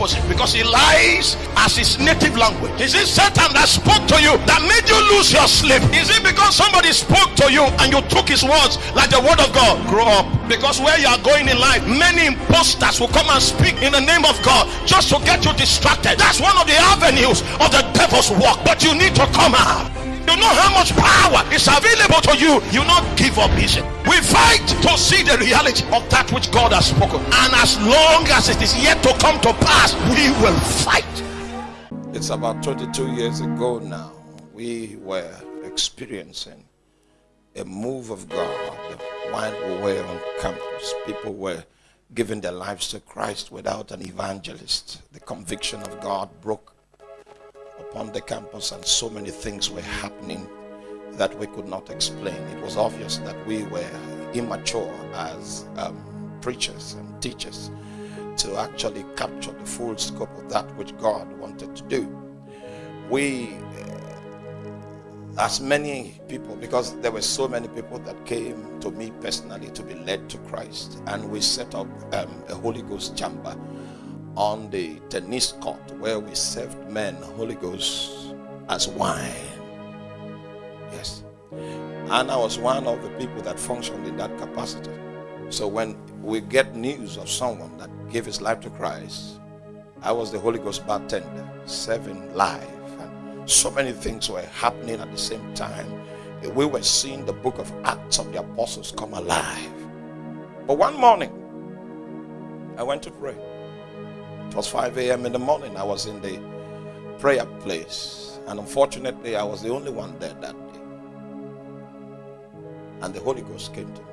opposite because he lies as his native language. Is it Satan that spoke to you that made you lose your sleep? Is it because somebody spoke to you and you took his words like the word of God? Grow up because where you are going in life, many imposters will come and speak in the name of God just to get you distracted. That's one of the avenues of the devil's work, but you need to come out. You know how much power is available to you. You not give up easy. We fight to see the reality of that which God has spoken. And as long as it is yet to come to pass, we will fight. It's about 22 years ago now. We were experiencing a move of God while we were on campus. People were giving their lives to Christ without an evangelist. The conviction of God broke upon the campus and so many things were happening that we could not explain. It was obvious that we were immature as um, preachers and teachers to actually capture the full scope of that which God wanted to do. We, uh, as many people, because there were so many people that came to me personally to be led to Christ, and we set up um, a Holy Ghost chamber on the tennis court where we served men Holy Ghost as wine. Yes. And I was one of the people that functioned in that capacity. So when we get news of someone that gave his life to Christ, I was the Holy Ghost bartender, serving live. And so many things were happening at the same time. We were seeing the book of Acts of the Apostles come alive. But one morning, I went to pray. It was 5 a.m. in the morning. I was in the prayer place. And unfortunately, I was the only one there that. And the Holy Ghost came to me.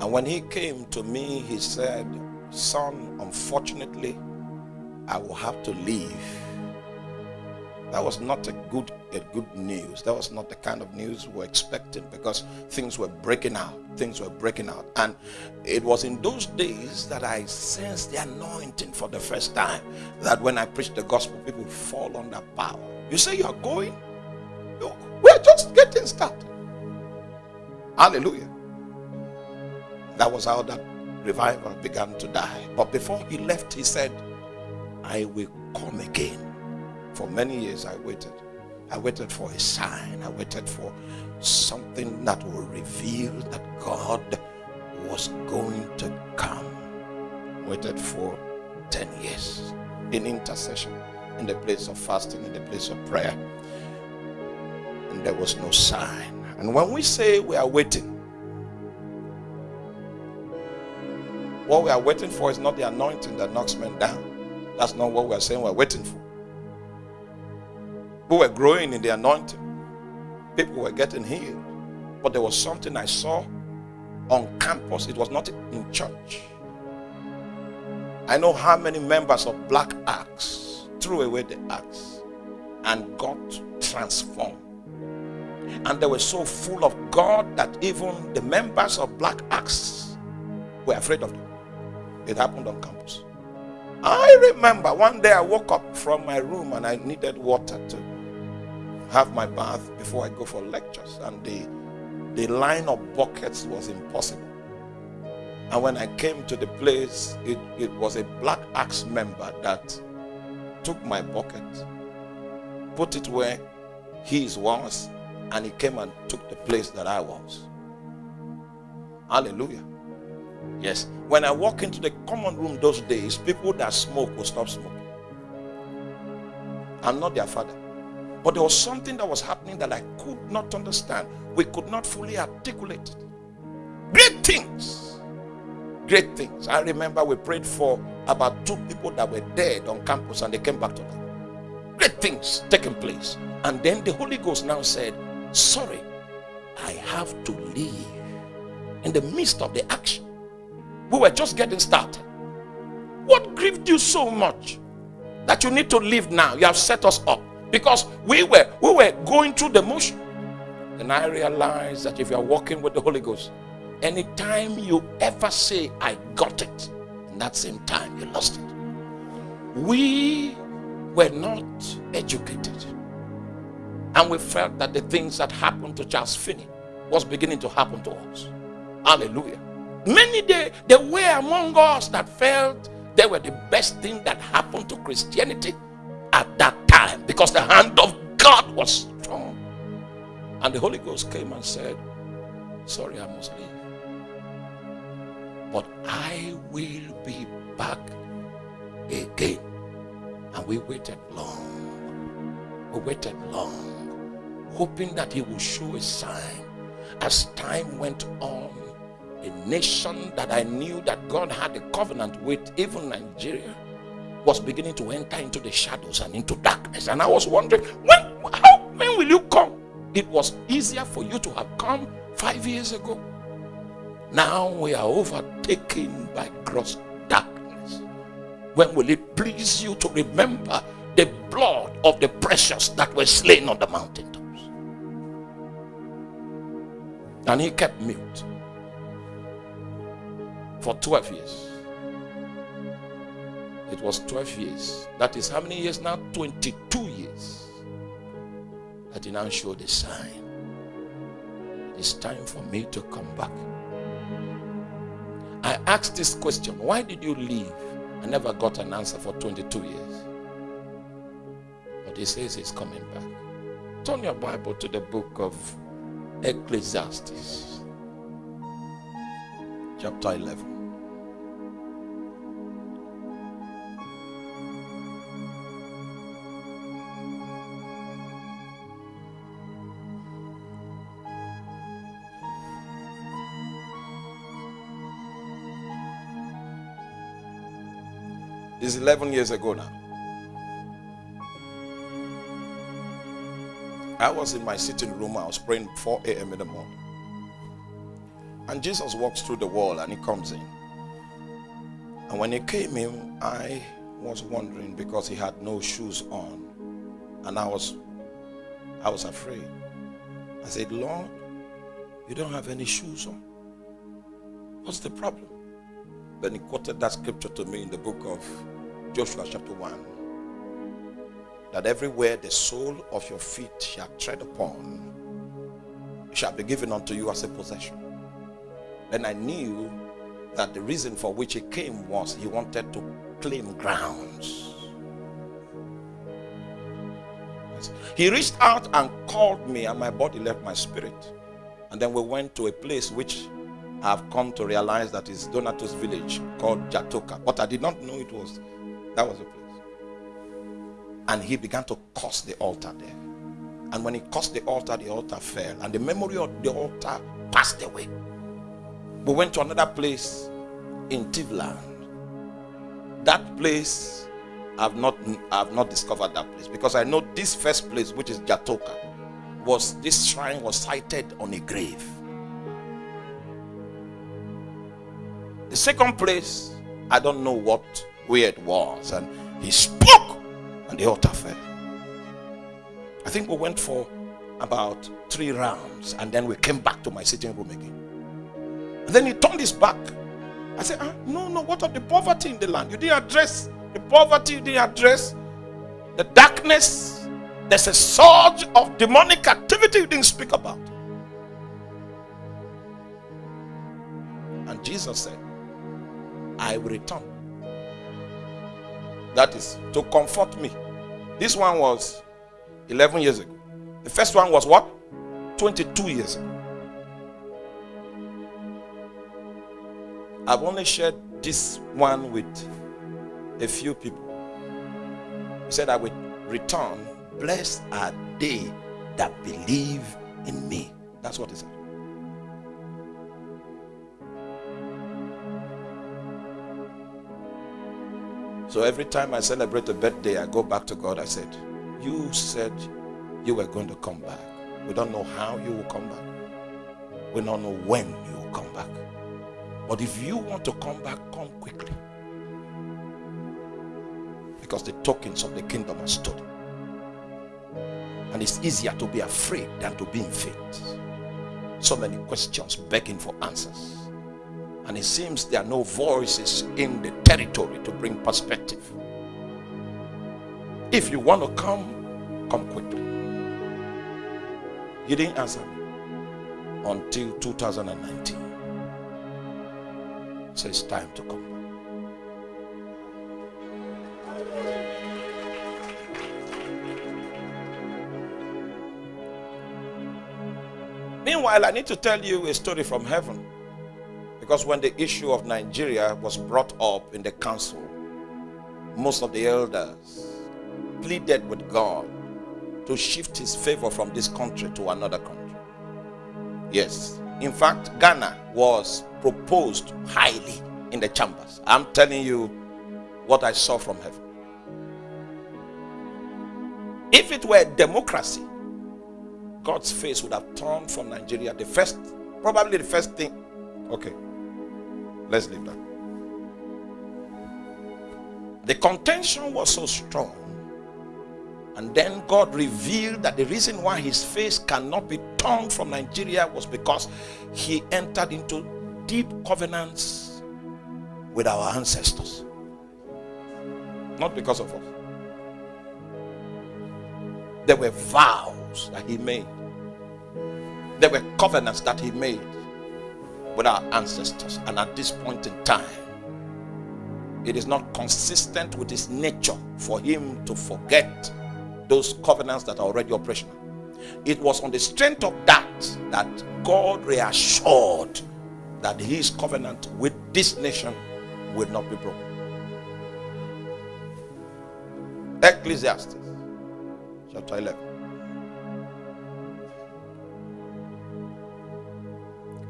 And when he came to me, he said, Son, unfortunately, I will have to leave. That was not a good, a good news. That was not the kind of news we were expecting because things were breaking out. Things were breaking out. And it was in those days that I sensed the anointing for the first time. That when I preached the gospel, people fall under power. You say you're going? We're just getting started. Hallelujah. That was how that revival began to die. But before he left, he said, I will come again. For many years I waited. I waited for a sign. I waited for something that will reveal that God was going to come. Waited for 10 years in intercession, in the place of fasting, in the place of prayer. And there was no sign. And when we say we are waiting, what we are waiting for is not the anointing that knocks men down. That's not what we are saying we're waiting for. We were growing in the anointing. People were getting healed. But there was something I saw on campus. It was not in church. I know how many members of Black Axe threw away the axe and got transformed. And they were so full of God that even the members of Black Axe were afraid of them. It happened on campus. I remember one day I woke up from my room and I needed water to have my bath before I go for lectures. And the, the line of buckets was impossible. And when I came to the place, it, it was a Black Axe member that took my bucket, put it where his was, and he came and took the place that I was. Hallelujah. Yes. When I walk into the common room those days, people that smoke will stop smoking. I'm not their father. But there was something that was happening that I could not understand. We could not fully articulate it. Great things. Great things. I remember we prayed for about two people that were dead on campus and they came back to life. Great things taking place. And then the Holy Ghost now said, Sorry, I have to leave. In the midst of the action, we were just getting started. What grieved you so much that you need to leave now? You have set us up because we were we were going through the motion and i realized that if you're walking with the holy ghost anytime you ever say i got it in that same time you lost it we were not educated and we felt that the things that happened to charles finney was beginning to happen to us hallelujah many there, there were among us that felt they were the best thing that happened to Christianity at that time because the hand of God was strong. And the Holy Ghost came and said, Sorry, I must leave. But I will be back again. And we waited long. We waited long, hoping that he will show a sign. As time went on, a nation that I knew that God had a covenant with, even Nigeria, was beginning to enter into the shadows and into darkness. And I was wondering, when, how, when will you come? It was easier for you to have come five years ago. Now we are overtaken by gross darkness. When will it please you to remember the blood of the precious that were slain on the mountaintops? And he kept mute for 12 years. It was 12 years. That is how many years now? 22 years. That he now showed the sign. It's time for me to come back. I asked this question Why did you leave? I never got an answer for 22 years. But he says he's coming back. Turn your Bible to the book of Ecclesiastes, chapter 11. This is 11 years ago now. I was in my sitting room. I was praying 4 a.m. in the morning. And Jesus walks through the wall and he comes in. And when he came in, I was wondering because he had no shoes on. And I was I was afraid. I said, Lord, you don't have any shoes on. What's the problem? Then he quoted that scripture to me in the book of Joshua chapter 1 that everywhere the sole of your feet shall tread upon shall be given unto you as a possession. Then I knew that the reason for which he came was he wanted to claim grounds. He reached out and called me, and my body left my spirit. And then we went to a place which I've come to realize that is Donatus village called Jatoka. But I did not know it was that was a place. And he began to curse the altar there. And when he cursed the altar, the altar fell. And the memory of the altar passed away. We went to another place in Tivland. That place, I've not I've not discovered that place because I know this first place, which is Jatoka, was this shrine was sited on a grave. The second place, I don't know what where it was. And he spoke, and the altar fell. I think we went for about three rounds, and then we came back to my sitting room again. And then he turned his back. I said, ah, No, no, what of the poverty in the land? You didn't address the poverty, you didn't address the darkness. There's a surge of demonic activity you didn't speak about. And Jesus said, I will return that is to comfort me. This one was 11 years ago. The first one was what? 22 years ago. I've only shared this one with a few people. He said, I will return. Blessed are they that believe in me. That's what he said. So every time I celebrate a birthday, I go back to God. I said, You said you were going to come back. We don't know how you will come back. We don't know when you will come back. But if you want to come back, come quickly. Because the tokens of the kingdom are stood. And it's easier to be afraid than to be in faith. So many questions begging for answers. And it seems there are no voices in the territory to bring perspective. If you want to come, come quickly. He didn't answer me until 2019. So it's time to come. Meanwhile, I need to tell you a story from heaven. Because when the issue of Nigeria was brought up in the council, most of the elders pleaded with God to shift his favor from this country to another country. Yes. In fact, Ghana was proposed highly in the chambers. I'm telling you what I saw from heaven. If it were democracy, God's face would have turned from Nigeria. The first, probably the first thing. Okay, let's leave that. The contention was so strong. And then God revealed that the reason why his face cannot be turned from Nigeria was because he entered into deep covenants with our ancestors. Not because of us. There were vows that he made. There were covenants that he made with our ancestors. And at this point in time, it is not consistent with his nature for him to forget those covenants that are already operational. It was on the strength of that that God reassured that his covenant with this nation would not be broken. Ecclesiastes chapter 11.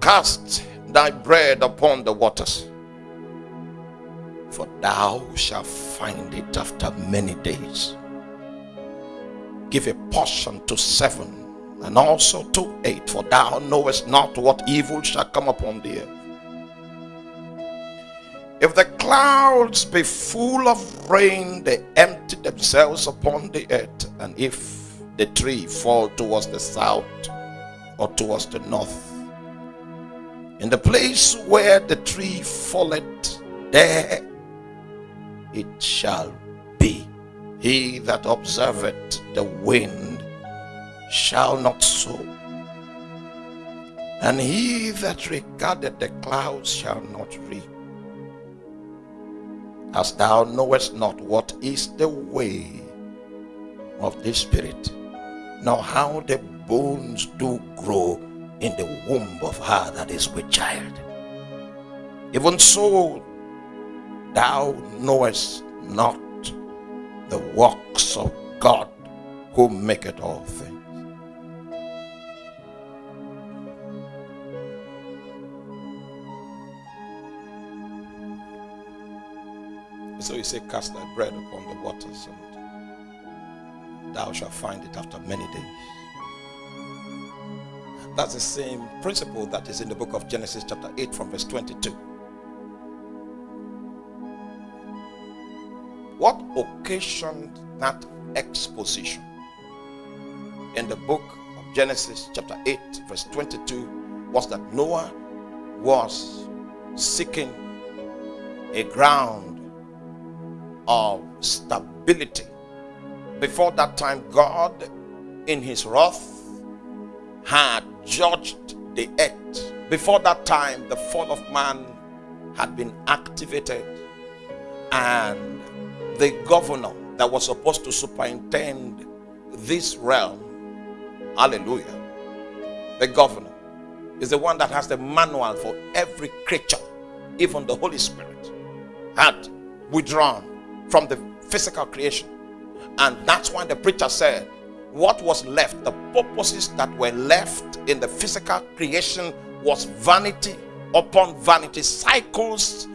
Cast thy bread upon the waters, for thou shalt find it after many days. Give a portion to seven and also to eight, for thou knowest not what evil shall come upon thee. If the clouds be full of rain, they empty themselves upon the earth. And if the tree fall towards the south or towards the north, in the place where the tree falleth, there it shall be. He that observeth the wind shall not sow, and he that regardeth the clouds shall not reap as thou knowest not what is the way of the Spirit, nor how the bones do grow in the womb of her that is with child. Even so, thou knowest not the works of God who maketh all things. So he said, Cast thy bread upon the waters, and thou shalt find it after many days. That's the same principle that is in the book of Genesis, chapter 8, from verse 22. What occasioned that exposition? In the book of Genesis, chapter 8, verse 22, was that Noah was seeking a ground of stability. Before that time, God, in his wrath, had judged the earth. Before that time, the fall of man had been activated, and the governor that was supposed to superintend this realm, hallelujah, the governor is the one that has the manual for every creature, even the Holy Spirit, had withdrawn from the physical creation. And that's why the preacher said, what was left, the purposes that were left in the physical creation was vanity upon vanity, cycles,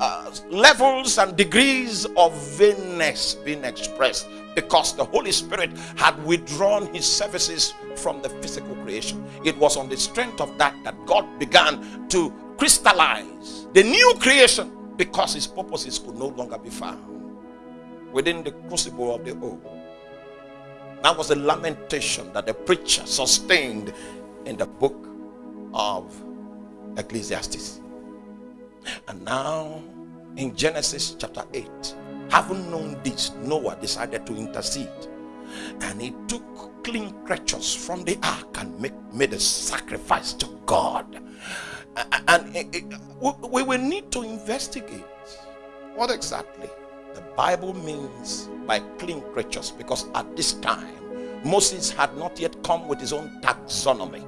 uh, levels, and degrees of vainness being expressed because the Holy Spirit had withdrawn his services from the physical creation. It was on the strength of that that God began to crystallize the new creation because his purposes could no longer be found within the crucible of the old. That was the lamentation that the preacher sustained in the book of Ecclesiastes. And now in Genesis chapter 8, having known this, Noah decided to intercede. And he took clean creatures from the ark and make, made a sacrifice to God. And eh, eh, it, it, we will need to investigate what exactly the Bible means by clean creatures because at this time Moses had not yet come with his own taxonomy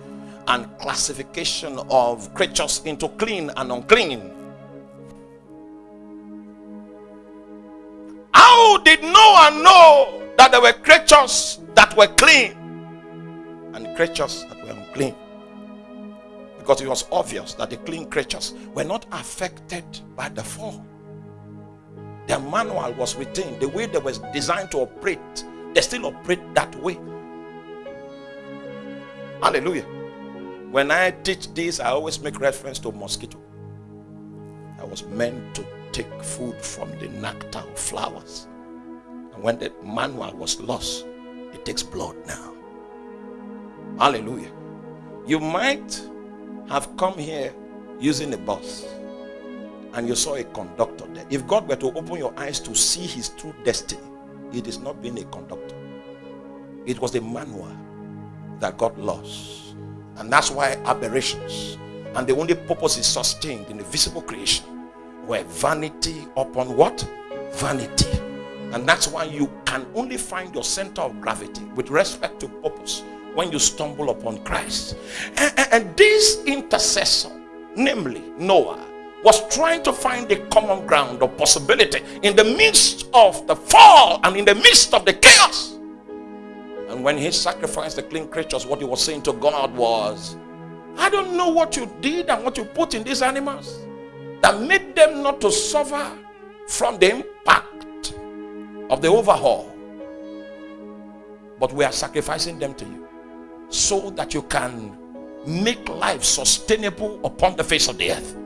and classification of creatures into clean and unclean. How did Noah know that there were creatures that were clean and creatures that were unclean? Because it was obvious that the clean creatures were not affected by the fall. Their manual was retained. The way they were designed to operate, they still operate that way. Hallelujah. When I teach this, I always make reference to mosquito. I was meant to take food from the nectar of flowers. And when the manual was lost, it takes blood now. Hallelujah. You might have come here using a bus and you saw a conductor there. If God were to open your eyes to see his true destiny, it is not being a conductor. It was the manual that God lost. And that's why aberrations and the only purpose is sustained in the visible creation where vanity upon what? Vanity. And that's why you can only find your center of gravity with respect to purpose when you stumble upon Christ. And, and, and this intercessor, namely Noah, was trying to find a common ground of possibility in the midst of the fall and in the midst of the chaos. And when he sacrificed the clean creatures, what he was saying to God was, I don't know what you did and what you put in these animals that made them not to suffer from the impact of the overhaul. But we are sacrificing them to you so that you can make life sustainable upon the face of the earth.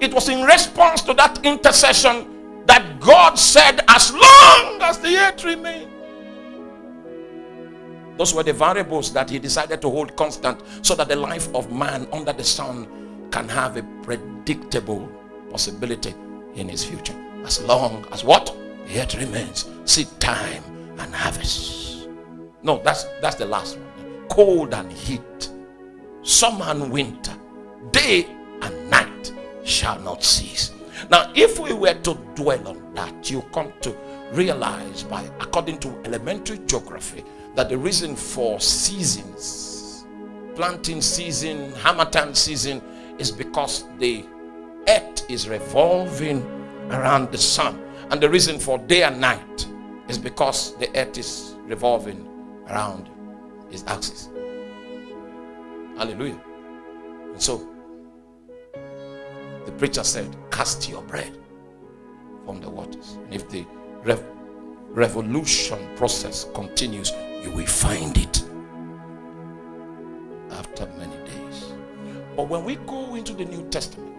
It was in response to that intercession that God said, as long as the earth remains, those were the variables that he decided to hold constant so that the life of man under the sun can have a predictable possibility in his future. As long as what? Earth remains. Seed time and harvest. No, that's that's the last one. Cold and heat. Summer and winter. Day and night shall not cease. Now, if we were to dwell on that, you come to realize by according to elementary geography that the reason for seasons, planting season, harmattan season, is because the earth is revolving around the sun. And the reason for day and night is because the earth is revolving around its axis. Hallelujah. And so, the preacher said, Cast your bread from the waters. And if the rev revolution process continues, you will find it after many days. But when we go into the New Testament,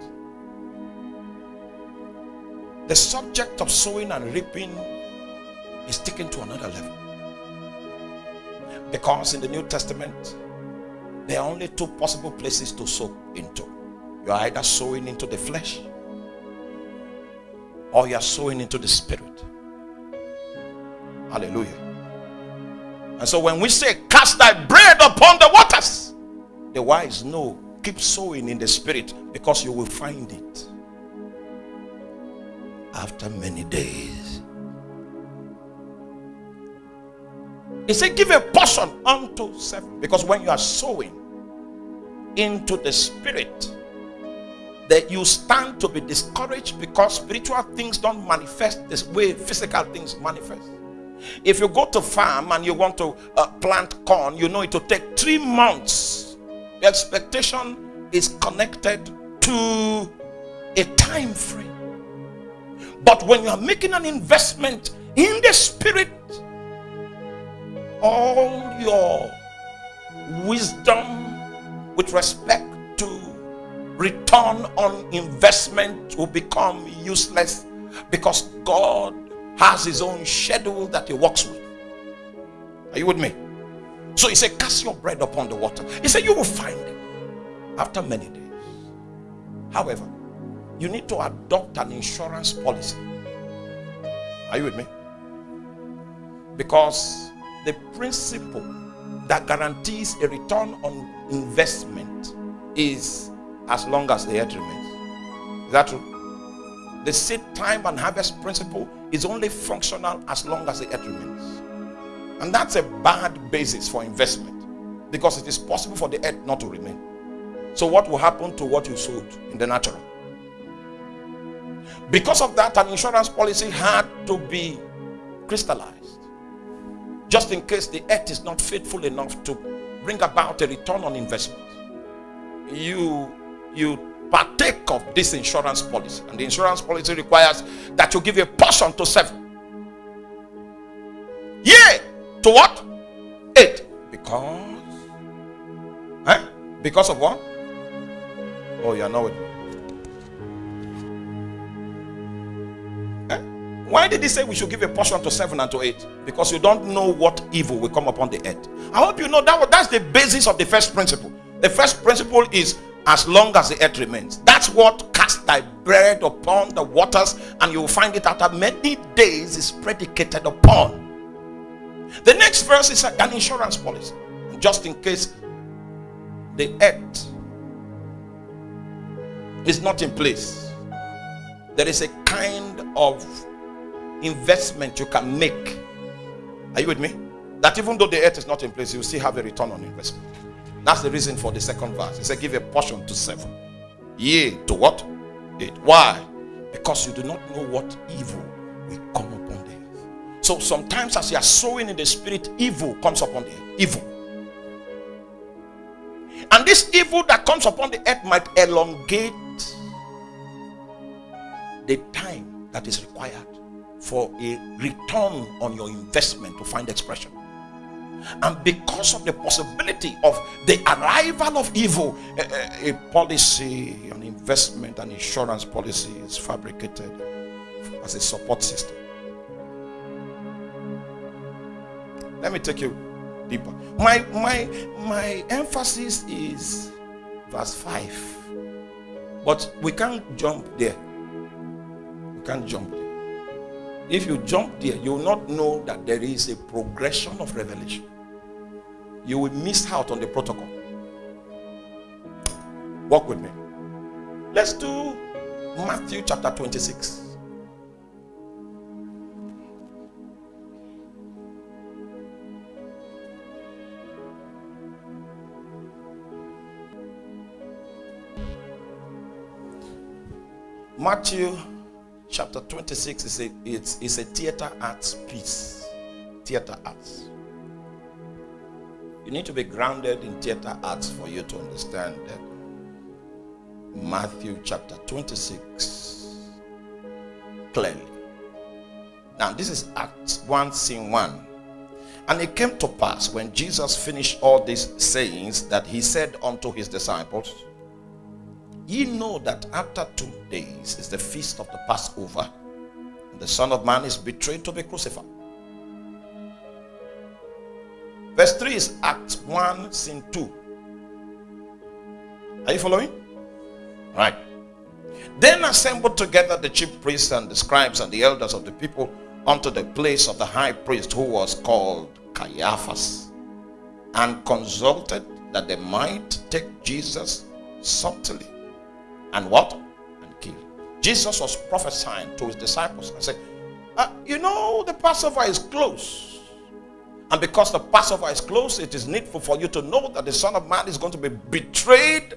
the subject of sowing and reaping is taken to another level. Because in the New Testament, there are only two possible places to sow into. You are either sowing into the flesh or you are sowing into the spirit. Hallelujah. And so when we say, Cast thy bread upon the waters, the wise know, keep sowing in the spirit because you will find it after many days. He said, Give a portion unto seven. Because when you are sowing into the spirit, that you stand to be discouraged because spiritual things don't manifest this way physical things manifest. If you go to farm and you want to uh, plant corn, you know it will take three months. The expectation is connected to a time frame. But when you are making an investment in the spirit, all your wisdom with respect to return on investment will become useless because God has his own schedule that he works with. Are you with me? So he said, Cast your bread upon the water. He said, You will find it after many days. However, you need to adopt an insurance policy. Are you with me? Because the principle that guarantees a return on investment is as long as the earth remains. Is that true? The seed time and harvest principle is only functional as long as the earth remains. And that's a bad basis for investment because it is possible for the earth not to remain. So, what will happen to what you sowed in the natural? Because of that, an insurance policy had to be crystallized. Just in case the earth is not faithful enough to bring about a return on investment. You, you partake of this insurance policy. And the insurance policy requires that you give a portion to seven. Yeah. To what? Eight. Because. Eh? Because of what? Oh, you are not with me. Eh? Why did he say we should give a portion to seven and to eight? Because you don't know what evil will come upon the earth. I hope you know that that's the basis of the first principle. The first principle is as long as the earth remains. That's what cast thy bread upon the waters, and you will find it after many days is predicated upon. The next verse is an insurance policy, just in case the earth is not in place. There is a kind of investment you can make. Are you with me? That even though the earth is not in place, you still have a return on investment. That's the reason for the second verse. He said, Give a portion to seven. Yea, to what? Eight. Why? Because you do not know what evil will come upon the earth. So sometimes as you are sowing in the spirit, evil comes upon the earth. Evil. And this evil that comes upon the earth might elongate the time that is required for a return on your investment to find expression. And because of the possibility of the arrival of evil, a, a, policy, an investment, an insurance policy is fabricated as a support system. Let me take you deeper. My my my emphasis is verse 5. But we can't jump there. We can't jump. If you jump there, you will not know that there is a progression of revelation. You will miss out on the protocol. Walk with me. Let's do Matthew chapter 26. Matthew chapter 26 is a, it's, it's a theater arts piece. Theater arts. You need to be grounded in theater arts for you to understand that Matthew chapter 26 clearly. Now, this is Acts 1, scene 1. And it came to pass when Jesus finished all these sayings that he said unto his disciples, Ye know that after two days is the feast of the Passover, and the Son of Man is betrayed to be crucified. Verse 3 is Acts 1, scene 2. Are you following? Right. Then assembled together the chief priests and the scribes and the elders of the people unto the place of the high priest who was called Caiaphas, and consulted that they might take Jesus subtly and what? And kill. Jesus was prophesying to his disciples and said, uh, You know, the Passover is close. And because the Passover is close, it is needful for you to know that the Son of Man is going to be betrayed.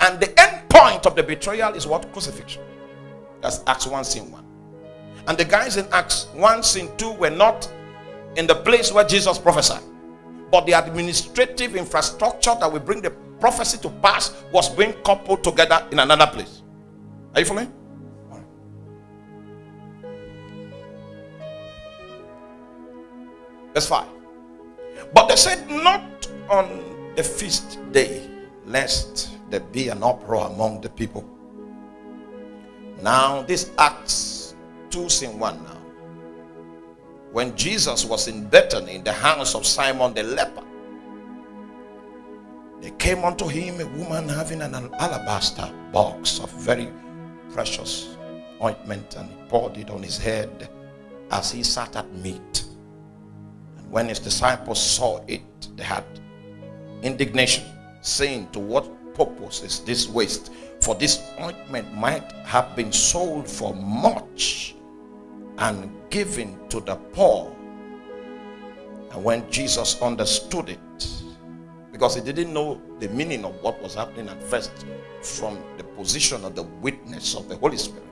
And the end point of the betrayal is what? Crucifixion. That's Acts 1, scene 1. And the guys in Acts 1, scene 2 were not in the place where Jesus prophesied. But the administrative infrastructure that will bring the prophecy to pass was being coupled together in another place. Are you following? Verse 5. But they said, Not on the feast day, lest there be an uproar among the people. Now, this Acts 2 scene 1 now. When Jesus was in Bethany in the house of Simon the leper, there came unto him a woman having an alabaster box of very precious ointment, and he poured it on his head as he sat at meat. And when his disciples saw it, they had indignation, saying, To what purpose is this waste? For this ointment might have been sold for much and given to the poor. And when Jesus understood it, because he didn't know the meaning of what was happening at first from the position of the witness of the Holy Spirit.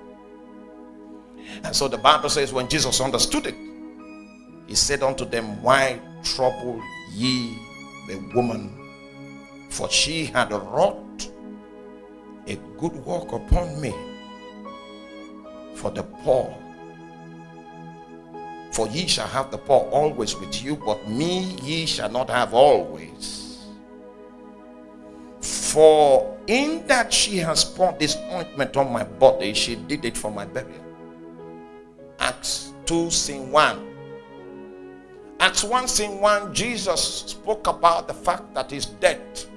And so the Bible says, when Jesus understood it, he said unto them, Why trouble ye the woman? For she had wrought a good work upon me for the poor. For ye shall have the poor always with you, but me ye shall not have always. For in that she has poured this ointment on my body, she did it for my burial. Acts 2 scene 1. Acts 1 scene 1, Jesus spoke about the fact that his death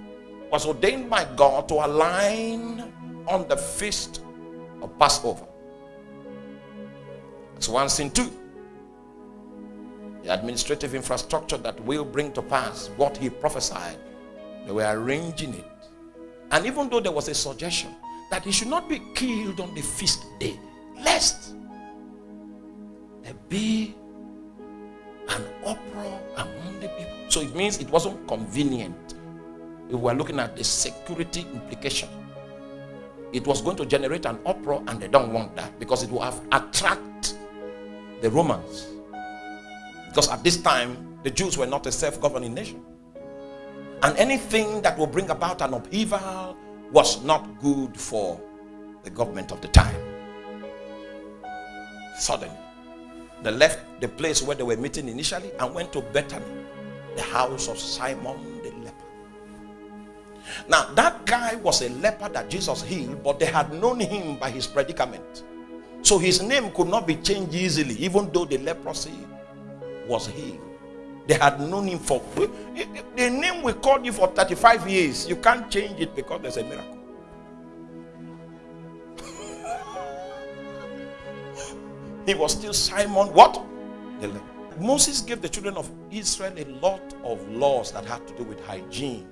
was ordained by God to align on the feast of Passover. Acts 1 scene 2. The administrative infrastructure that will bring to pass what he prophesied. They were arranging it. And even though there was a suggestion that he should not be killed on the feast day, lest there be an uproar among the people. So it means it wasn't convenient. We were looking at the security implication. It was going to generate an uproar and they don't want that because it will have attract the Romans. Because at this time, the Jews were not a self-governing nation. And anything that will bring about an upheaval was not good for the government of the time. Suddenly, they left the place where they were meeting initially and went to Bethany, the house of Simon the leper. Now, that guy was a leper that Jesus healed, but they had known him by his predicament. So his name could not be changed easily, even though the leprosy was healed. They had known him for the name we called you for 35 years. You can't change it because there's a miracle. he was still Simon. What? Moses gave the children of Israel a lot of laws that had to do with hygiene.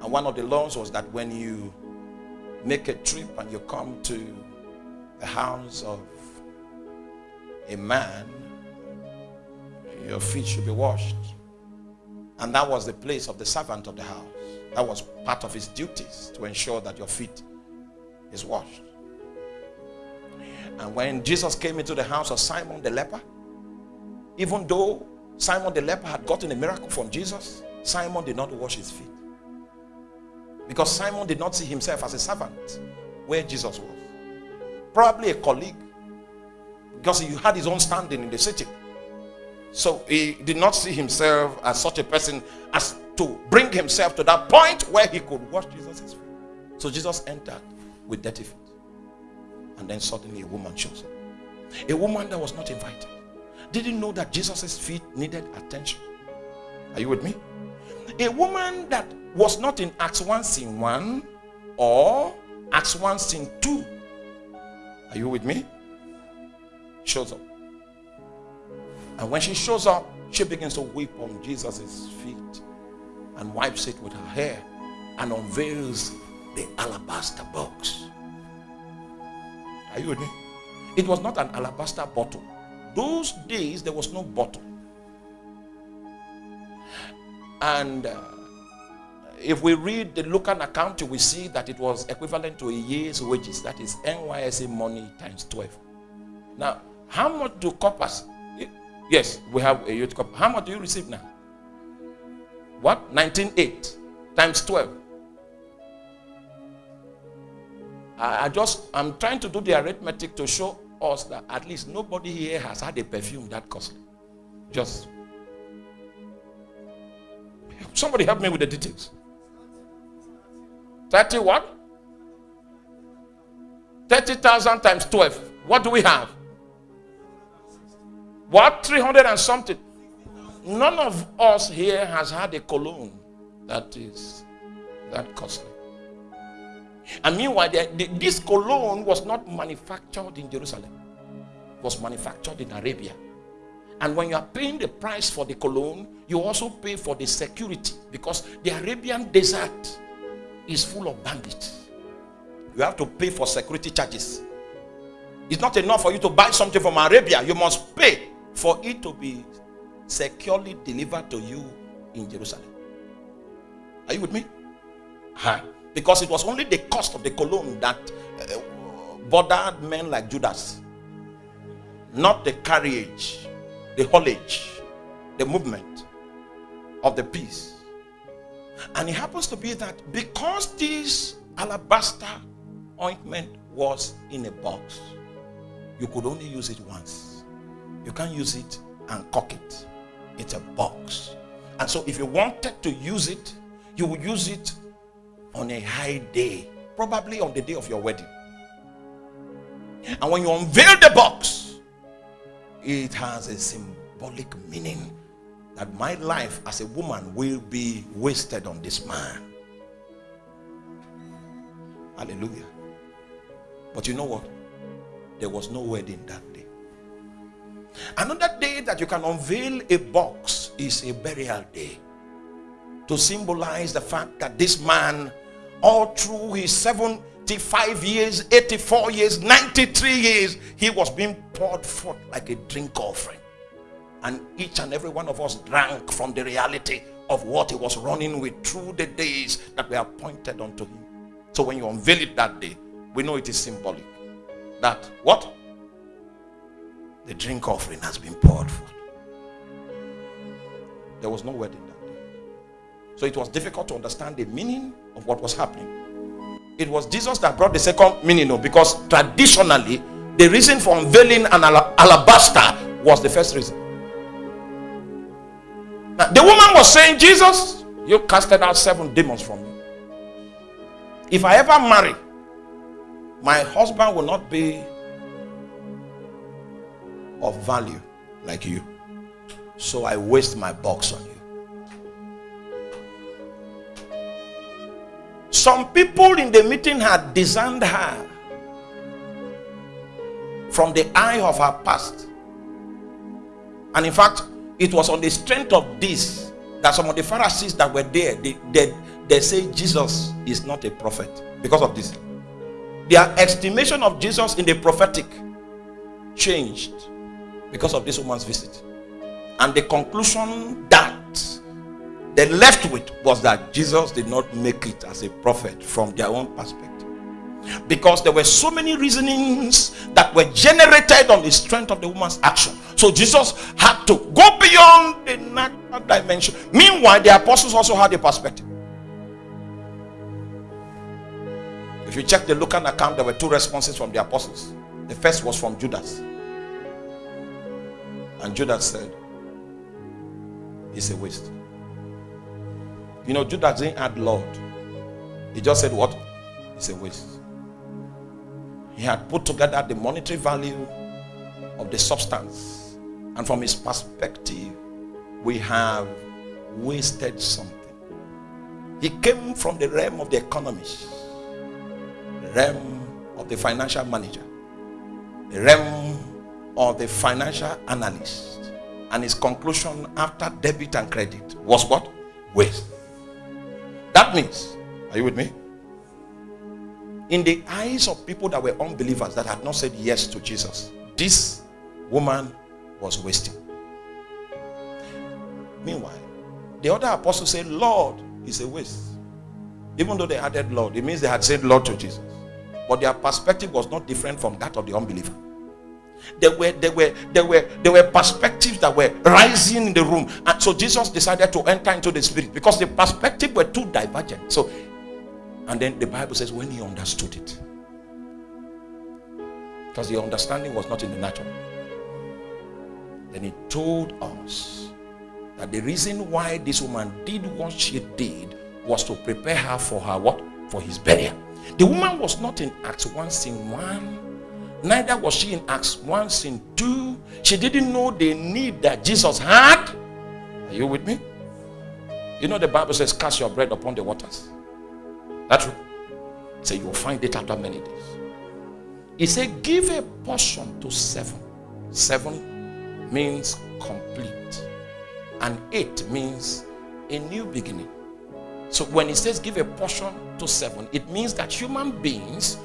And one of the laws was that when you make a trip and you come to the house of a man, your feet should be washed. And that was the place of the servant of the house. That was part of his duties to ensure that your feet is washed. And when Jesus came into the house of Simon the leper, even though Simon the leper had gotten a miracle from Jesus, Simon did not wash his feet. Because Simon did not see himself as a servant where Jesus was. Probably a colleague. Because he had his own standing in the city. So he did not see himself as such a person as to bring himself to that point where he could wash Jesus' feet. So Jesus entered with dirty feet. And then suddenly a woman shows up. A woman that was not invited. Didn't know that Jesus' feet needed attention. Are you with me? A woman that was not in Acts 1 scene 1 or Acts 1 scene 2. Are you with me? Shows up. And when she shows up, she begins to weep on Jesus' feet and wipes it with her hair and unveils the alabaster box. Are you with me? It was not an alabaster bottle. Those days, there was no bottle. And uh, if we read the local account, we see that it was equivalent to a year's wages. That is NYSC money times 12. Now, how much do corpers Yes, we have a youth cup. How much do you receive now? What? 19.8 times 12. I, I just, I'm trying to do the arithmetic to show us that at least nobody here has had a perfume that costly. Just. Somebody help me with the details. 30 what? 30,000 times 12. What do we have? What? 300 and something. None of us here has had a cologne that is that costly. And meanwhile, this cologne was not manufactured in Jerusalem. It was manufactured in Arabia. And when you are paying the price for the cologne, you also pay for the security because the Arabian desert is full of bandits. You have to pay for security charges. It's not enough for you to buy something from Arabia. You must pay for it to be securely delivered to you in Jerusalem. Are you with me? Huh? Because it was only the cost of the cologne that uh, bothered men like Judas, not the carriage, the haulage, the movement of the piece. And it happens to be that because this alabaster ointment was in a box, you could only use it once. You can't use it and cock it. It's a box. And so if you wanted to use it, you would use it on a high day, probably on the day of your wedding. And when you unveil the box, it has a symbolic meaning that my life as a woman will be wasted on this man. Hallelujah. But you know what? There was no wedding that. Another day that you can unveil a box is a burial day to symbolize the fact that this man, all through his 75 years, 84 years, 93 years, he was being poured forth like a drink offering. And each and every one of us drank from the reality of what he was running with through the days that were appointed unto him. So when you unveil it that day, we know it is symbolic. That what? The drink offering has been poured forth. There was no wedding that day. So it was difficult to understand the meaning of what was happening. It was Jesus that brought the second meaning, no, because traditionally, the reason for unveiling an alabaster was the first reason. Now, the woman was saying, Jesus, you casted out seven demons from me. If I ever marry, my husband will not be of value like you. So I waste my box on you. Some people in the meeting had discerned her from the eye of her past. And in fact, it was on the strength of this that some of the Pharisees that were there, they, they, they say Jesus is not a prophet because of this. Their estimation of Jesus in the prophetic changed because of this woman's visit. And the conclusion that they left with was that Jesus did not make it as a prophet from their own perspective. Because there were so many reasonings that were generated on the strength of the woman's action. So Jesus had to go beyond the natural dimension. Meanwhile, the apostles also had a perspective. If you check the Lucan account, there were two responses from the apostles. The first was from Judas. And Judas said, It's a waste. You know, Judas didn't add Lord. He just said, What? It's a waste. He had put together the monetary value of the substance. And from his perspective, we have wasted something. He came from the realm of the economist, the realm of the financial manager, the realm of the financial analyst. And his conclusion after debit and credit was what? Waste. That means, are you with me? In the eyes of people that were unbelievers that had not said yes to Jesus, this woman was wasting. Meanwhile, the other apostles said, Lord is a waste. Even though they added Lord, it means they had said Lord to Jesus. But their perspective was not different from that of the unbeliever. There were there were there were there were perspectives that were rising in the room, and so Jesus decided to enter into the spirit because the perspective were too divergent. So, and then the Bible says when he understood it, because the understanding was not in the natural, then he told us that the reason why this woman did what she did was to prepare her for her what for his burial. The woman was not in Acts 1 scene 1 Neither was she in Acts 1 scene 2. She didn't know the need that Jesus had. Are you with me? You know the Bible says, cast your bread upon the waters. That's true. Say you will find it after many days. He said, give a portion to seven. Seven means complete. And eight means a new beginning. So when he says give a portion to seven, it means that human beings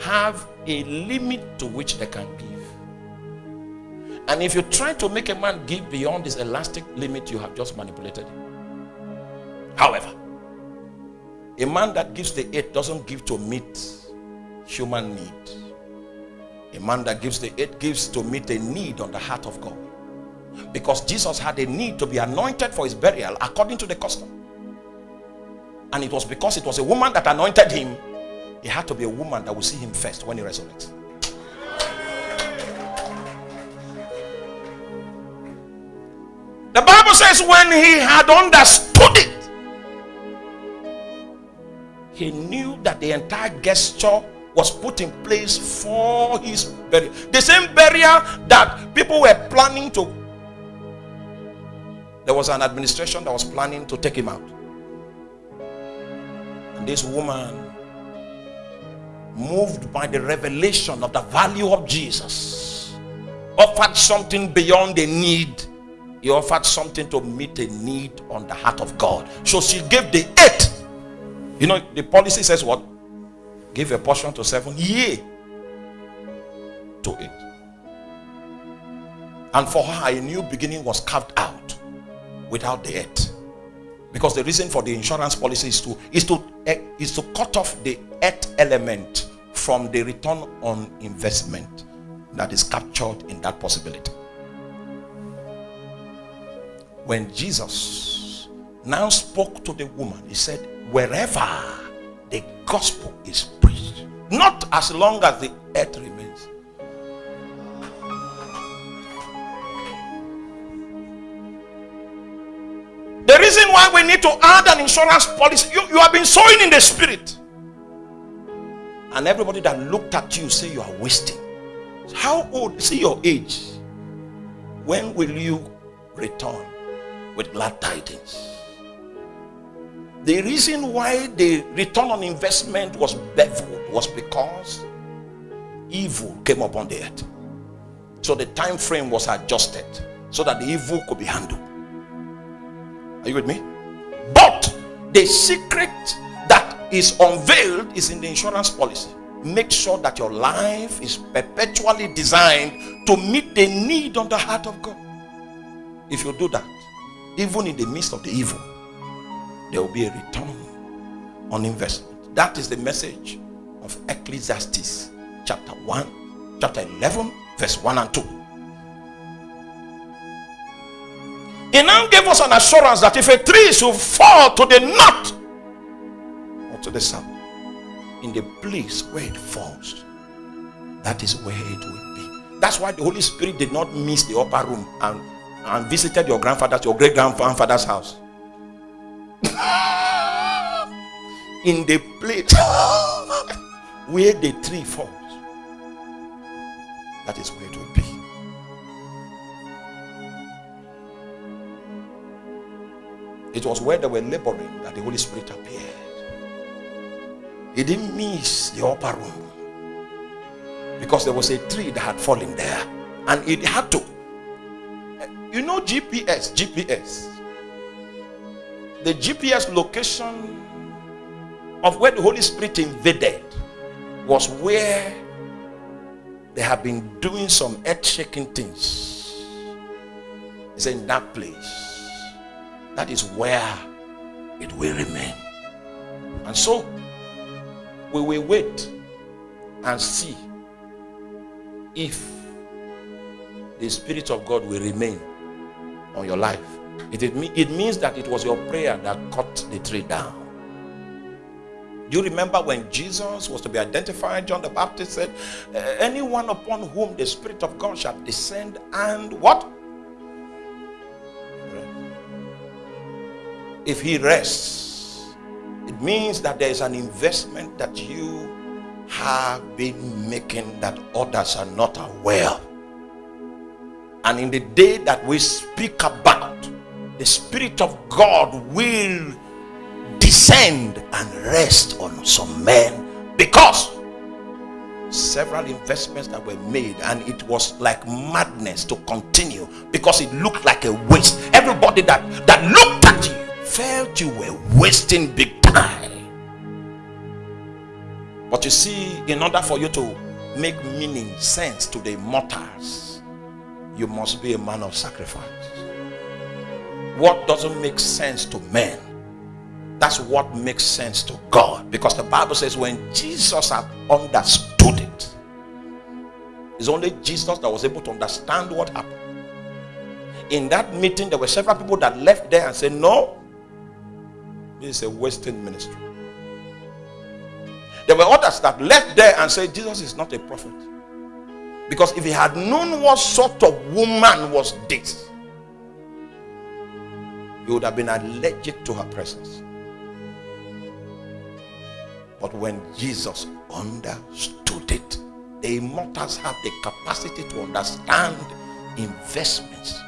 have a limit to which they can give. And if you try to make a man give beyond this elastic limit, you have just manipulated him. However, A man that gives the eight doesn't give to meet human need. A man that gives the eight gives to meet a need on the heart of God. Because Jesus had a need to be anointed for his burial according to the custom. And it was because it was a woman that anointed him, it had to be a woman that will see him first when he resurrects. The Bible says when he had understood it, he knew that the entire gesture was put in place for his burial. The same burial that people were planning to. There was an administration that was planning to take him out. And this woman, moved by the revelation of the value of Jesus, offered something beyond a need. He offered something to meet a need on the heart of God. So she gave the eight you know, the policy says what? Give a portion to seven, yea, to eight. And for her, a new beginning was carved out without the eight. Because the reason for the insurance policy is to is to eh, is to cut off the eight element from the return on investment that is captured in that possibility. When Jesus now spoke to the woman, he said, wherever the gospel is preached, not as long as the earth remains. The reason why we need to add an insurance policy, you, you have been sowing in the spirit. And everybody that looked at you say you are wasting. How old? See your age. When will you return with glad tidings? The reason why the return on investment was beveled was because evil came upon the earth. So the time frame was adjusted so that the evil could be handled. Are you with me? But the secret that is unveiled is in the insurance policy. Make sure that your life is perpetually designed to meet the need on the heart of God. If you do that, even in the midst of the evil, there will be a return on investment. That is the message of Ecclesiastes chapter 1, chapter 11, verse 1 and 2. He now gave us an assurance that if a tree should fall to the north or to the south, in the place where it falls, that is where it will be. That's why the Holy Spirit did not miss the upper room and, and visited your grandfather's, your great grandfather's house. in the place where the tree falls. That is where it will be. It was where they were laboring that the Holy Spirit appeared. He didn't miss the upper room because there was a tree that had fallen there and it had to. You know, GPS, GPS the GPS location of where the Holy Spirit invaded was where they have been doing some earth-shaking things. It's in that place. That is where it will remain. And so we will wait and see if the Spirit of God will remain on your life. It, it means that it was your prayer that cut the tree down. Do you remember when Jesus was to be identified? John the Baptist said, eh, Anyone upon whom the Spirit of God shall descend and what? If he rests, it means that there is an investment that you have been making that others are not aware. And in the day that we speak about, the Spirit of God will descend and rest on some men because several investments that were made and it was like madness to continue because it looked like a waste everybody that that looked felt you were wasting big time but you see in order for you to make meaning sense to the immortals you must be a man of sacrifice what doesn't make sense to men That's what makes sense to God. Because the Bible says when Jesus had understood it, it's only Jesus that was able to understand what happened. In that meeting, there were several people that left there and said, No, this is a wasting ministry. There were others that left there and said, Jesus is not a prophet. Because if he had known what sort of woman was this, he would have been allergic to her presence. But when Jesus understood it, the immortals have the capacity to understand investments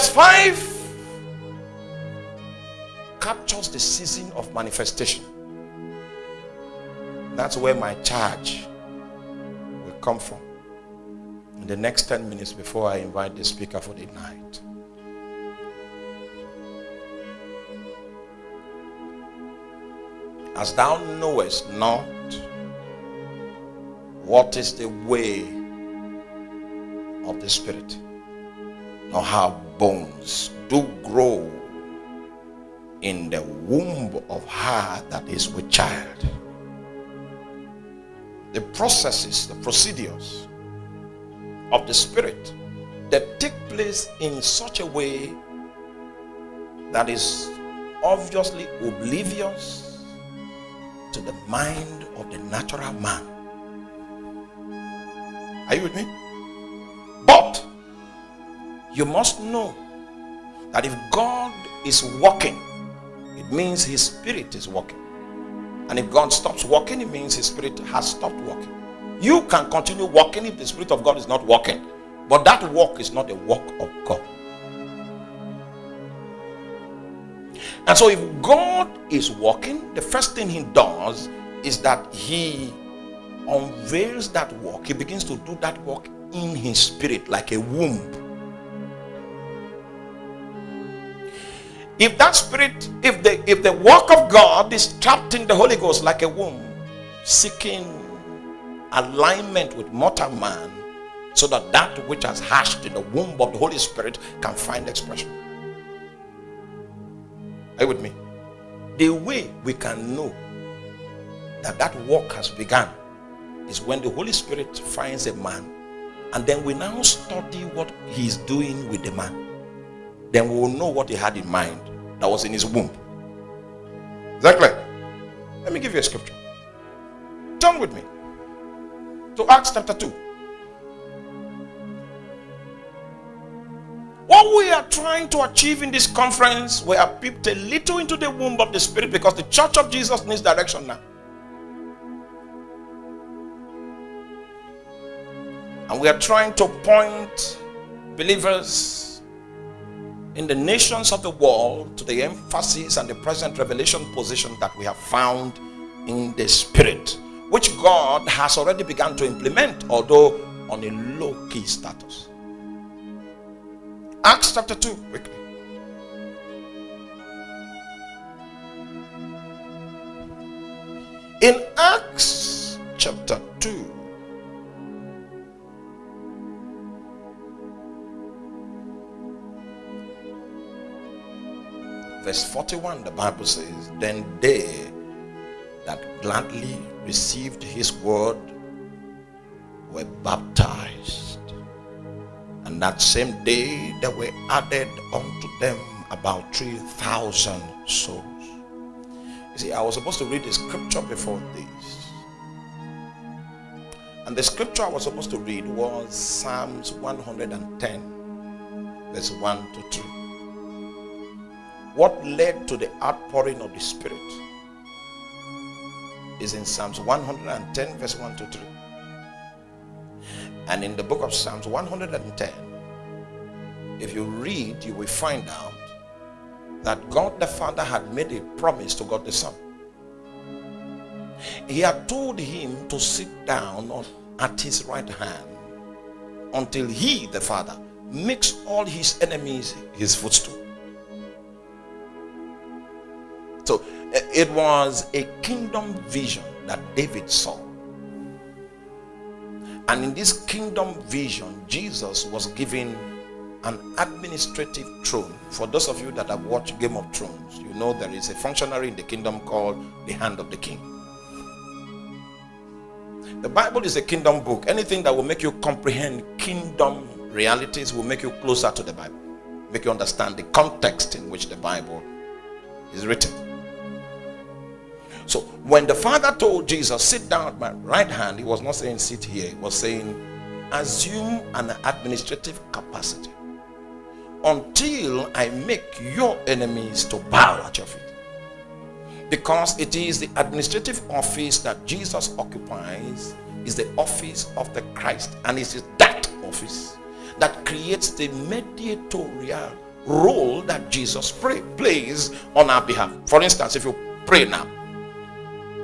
Verse 5 captures the season of manifestation. That's where my charge will come from in the next 10 minutes before I invite the speaker for the night. As thou knowest not what is the way of the Spirit, nor how bones do grow in the womb of her that is with child. The processes, the procedures of the Spirit that take place in such a way that is obviously oblivious to the mind of the natural man. Are you with me? But you must know that if God is working, it means his spirit is working. And if God stops working, it means his spirit has stopped working. You can continue working if the spirit of God is not working. But that work is not a work of God. And so, if God is working, the first thing He does is that He unveils that work. He begins to do that work in His spirit, like a womb. If that spirit, if the if the work of God is trapped in the Holy Ghost like a womb, seeking alignment with mortal man, so that that which has hatched in the womb of the Holy Spirit can find expression. Are you with me? The way we can know that that work has begun is when the Holy Spirit finds a man and then we now study what he's doing with the man. Then we will know what he had in mind that was in his womb. Is that clear? Let me give you a scripture. Turn with me to Acts chapter 2. What we are trying to achieve in this conference, we have peeped a little into the womb of the Spirit because the church of Jesus needs direction now. And we are trying to point believers in the nations of the world to the emphasis and the present revelation position that we have found in the Spirit, which God has already begun to implement, although on a low key status. Acts chapter 2, quickly. In Acts chapter 2, verse 41, the Bible says, Then they that gladly received his word were baptized. And that same day there were added unto them about 3,000 souls. You see, I was supposed to read the scripture before this. And the scripture I was supposed to read was Psalms 110, verse 1 to 2. What led to the outpouring of the Spirit is in Psalms 110, verse 1 to 3. And in the book of Psalms 110, if you read, you will find out that God the Father had made a promise to God the Son. He had told him to sit down at his right hand until he, the Father, makes all his enemies his footstool. So eh, it was a kingdom vision that David saw. And in this kingdom vision, Jesus was given an administrative throne. For those of you that have watched Game of Thrones, you know there is a functionary in the kingdom called the hand of the king. The Bible is a kingdom book. Anything that will make you comprehend kingdom realities will make you closer to the Bible, make you understand the context in which the Bible is written. So when the Father told Jesus, sit down at my right hand, he was not saying sit here, he was saying assume an administrative capacity until I make your enemies to bow at your feet. Because it is the administrative office that Jesus occupies is the office of the Christ and it is that office that creates the mediatorial role that Jesus pray, plays on our behalf. For instance, if you pray now,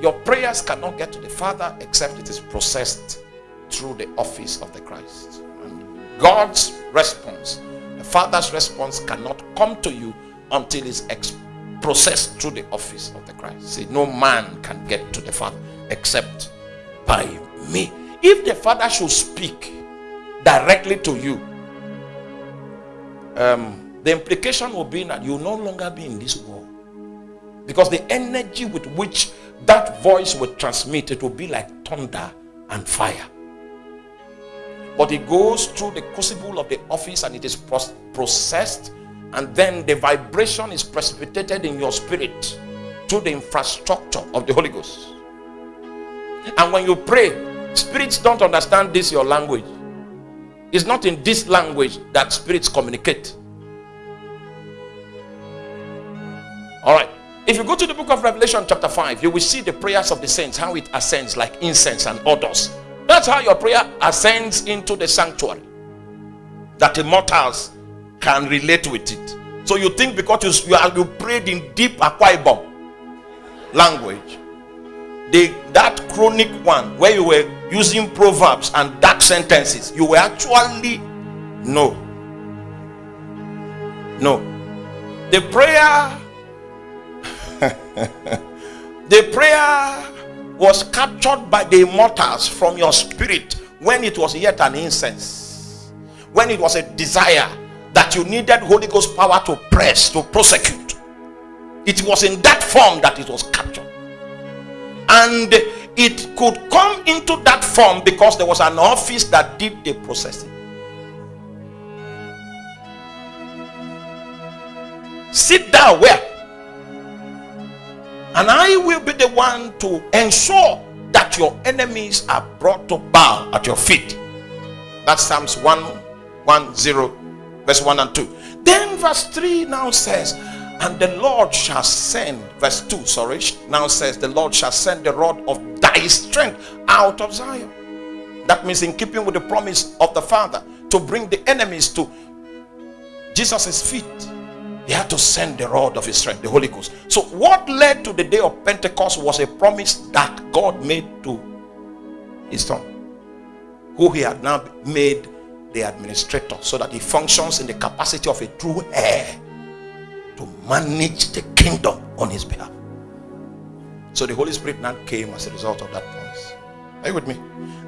your prayers cannot get to the Father except it is processed through the office of the Christ. And God's response, the Father's response cannot come to you until it's processed through the office of the Christ. See, no man can get to the Father except by me. If the Father should speak directly to you, um, the implication will be that you will no longer be in this world. Because the energy with which that voice will transmit, it will be like thunder and fire. But it goes through the crucible of the office and it is processed and then the vibration is precipitated in your spirit through the infrastructure of the Holy Ghost. And when you pray spirits don't understand this your language. It's not in this language that spirits communicate. All right if you go to the book of revelation chapter 5 you will see the prayers of the saints how it ascends like incense and odors that's how your prayer ascends into the sanctuary. That immortals can relate with it. So you think because you, you, you prayed in deep Akwa language, the, that chronic one where you were using proverbs and dark sentences, you were actually no. No. The prayer, the prayer was captured by the immortals from your spirit when it was yet an incense when it was a desire that you needed holy ghost power to press to prosecute. It was in that form that it was captured. And it could come into that form because there was an office that did the processing. Sit down where and I will be the one to ensure that your enemies are brought to bow at your feet. That's Psalms 1 1 0, verse 1 and 2. Then verse 3 now says, And the Lord shall send, verse 2, sorry, now says, The Lord shall send the rod of thy strength out of Zion. That means in keeping with the promise of the Father to bring the enemies to Jesus' feet he had to send the rod of his strength, the Holy Ghost. So what led to the day of Pentecost was a promise that God made to his son, who he had now made the administrator, so that he functions in the capacity of a true heir to manage the kingdom on his behalf. So the Holy Spirit now came as a result of that promise. Are you with me?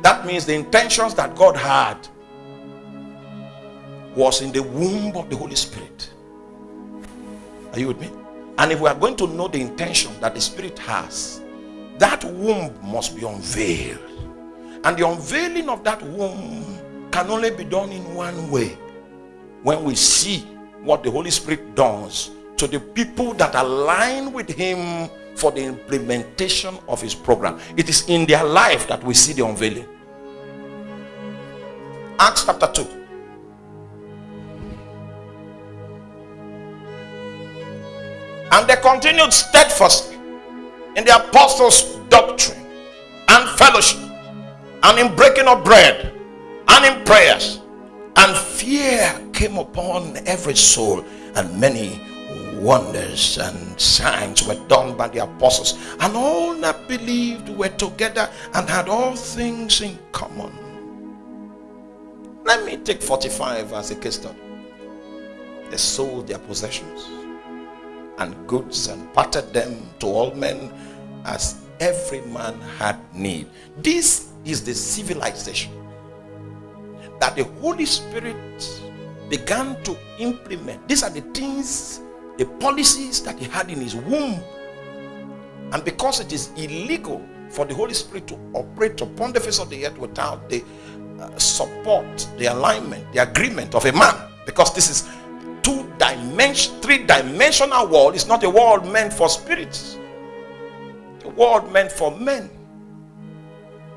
That means the intentions that God had was in the womb of the Holy Spirit are you with me? And if we are going to know the intention that the Spirit has, that womb must be unveiled. And the unveiling of that womb can only be done in one way. When we see what the Holy Spirit does to the people that align with Him for the implementation of His program. It is in their life that we see the unveiling. Acts chapter 2. And they continued steadfastly in the apostles' doctrine and fellowship and in breaking of bread and in prayers. And fear came upon every soul, and many wonders and signs were done by the apostles. And all that believed were together and had all things in common. Let me take 45 as a case study. They sold their possessions and goods and parted them to all men as every man had need. This is the civilization that the Holy Spirit began to implement. These are the things, the policies that he had in his womb. And because it is illegal for the Holy Spirit to operate upon the face of the earth without the uh, support, the alignment, the agreement of a man, because this is dimension, three dimensional world. is not a world meant for spirits, a world meant for men.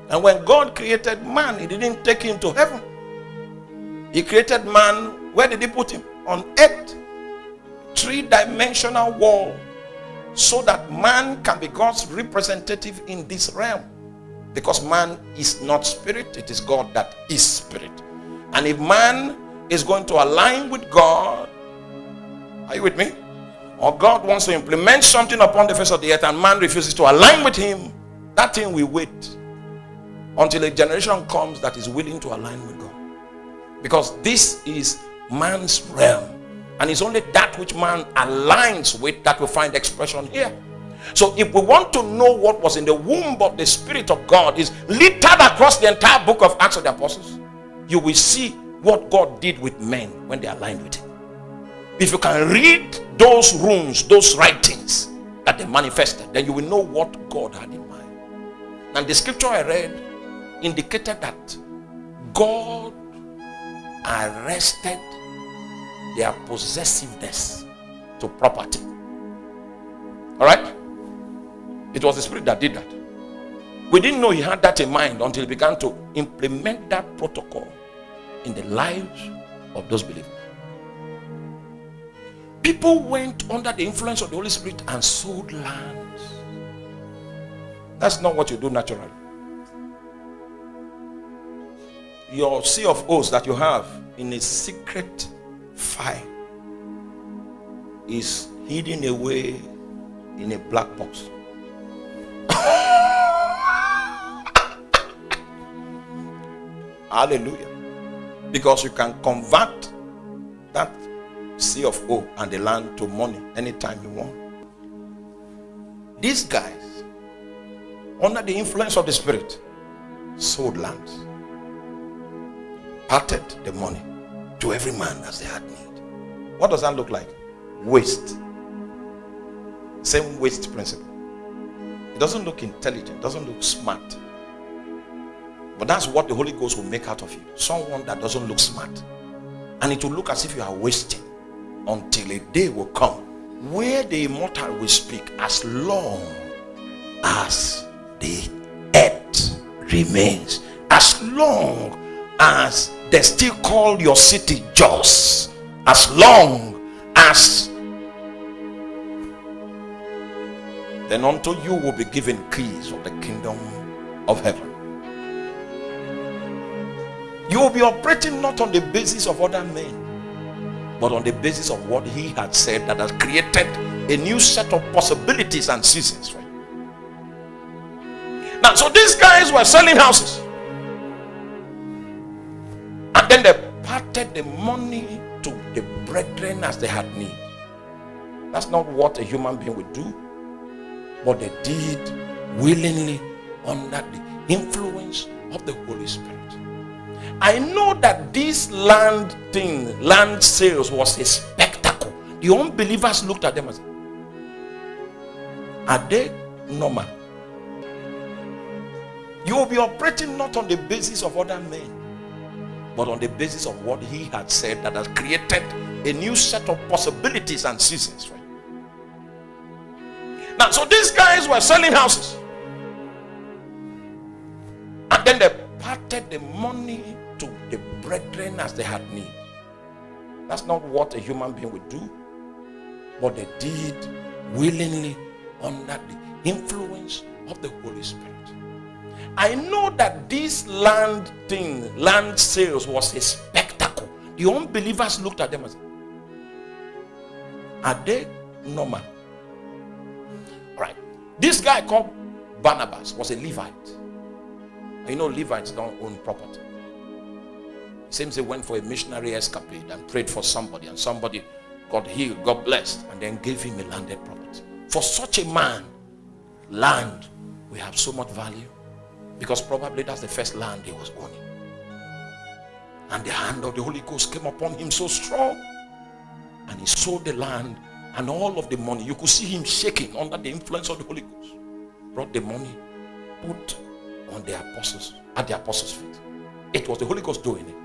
And when God created man, he didn't take him to heaven. He created man, where did he put him? On earth. Three-dimensional world. So that man can be God's representative in this realm. Because man is not spirit, it is God that is spirit. And if man is going to align with God, are you with me? Or God wants to implement something upon the face of the earth and man refuses to align with him, that thing will wait until a generation comes that is willing to align with God. Because this is man's realm. And it's only that which man aligns with that will find expression here. So if we want to know what was in the womb of the Spirit of God is littered across the entire book of Acts of the Apostles, you will see what God did with men when they aligned with him. If you can read those rooms, those writings that they manifested, then you will know what God had in mind. And the scripture I read indicated that God arrested their possessiveness to property. All right? It was the spirit that did that. We didn't know he had that in mind until he began to implement that protocol in the lives of those believers. People went under the influence of the Holy Spirit and sold lands. That's not what you do naturally. your C of O's that you have in a secret file is hidden away in a black box. Hallelujah. Because you can convert that C of O and the land to money anytime you want. These guys, under the influence of the Spirit, sold lands parted the money to every man as they had need. What does that look like? Waste. Same waste principle. It doesn't look intelligent, doesn't look smart. But that's what the Holy Ghost will make out of you. Someone that doesn't look smart. And it will look as if you are wasting until a day will come where the immortal will speak as long as the earth remains. As long as they still call your city Jos as long as then unto you will be given keys of the kingdom of heaven you will be operating not on the basis of other men but on the basis of what he had said that has created a new set of possibilities and seasons you now so these guys were selling houses and then they parted the money to the brethren as they had need. That's not what a human being would do. But they did willingly under the influence of the Holy Spirit. I know that this land thing, land sales was a spectacle. The unbelievers looked at them and said, are they normal? You will be operating not on the basis of other men but on the basis of what he had said that has created a new set of possibilities and seasons you. Now, so these guys were selling houses. And then they parted the money to the brethren as they had need. That's not what a human being would do. But they did willingly under the influence of the Holy Spirit. I know that this land thing, land sales was a spectacle. The unbelievers looked at them and said, Are they normal? Right. This guy called Barnabas was a Levite. You know, Levites don't own property. Seems he went for a missionary escapade and prayed for somebody, and somebody got healed, got blessed, and then gave him a landed property. For such a man, land we have so much value because probably that's the first land he was owning. And the hand of the Holy Ghost came upon him so strong. And he sold the land and all of the money. You could see him shaking under the influence of the Holy Ghost. Brought the money, put on the apostles, at the apostles' feet. It was the Holy Ghost doing it.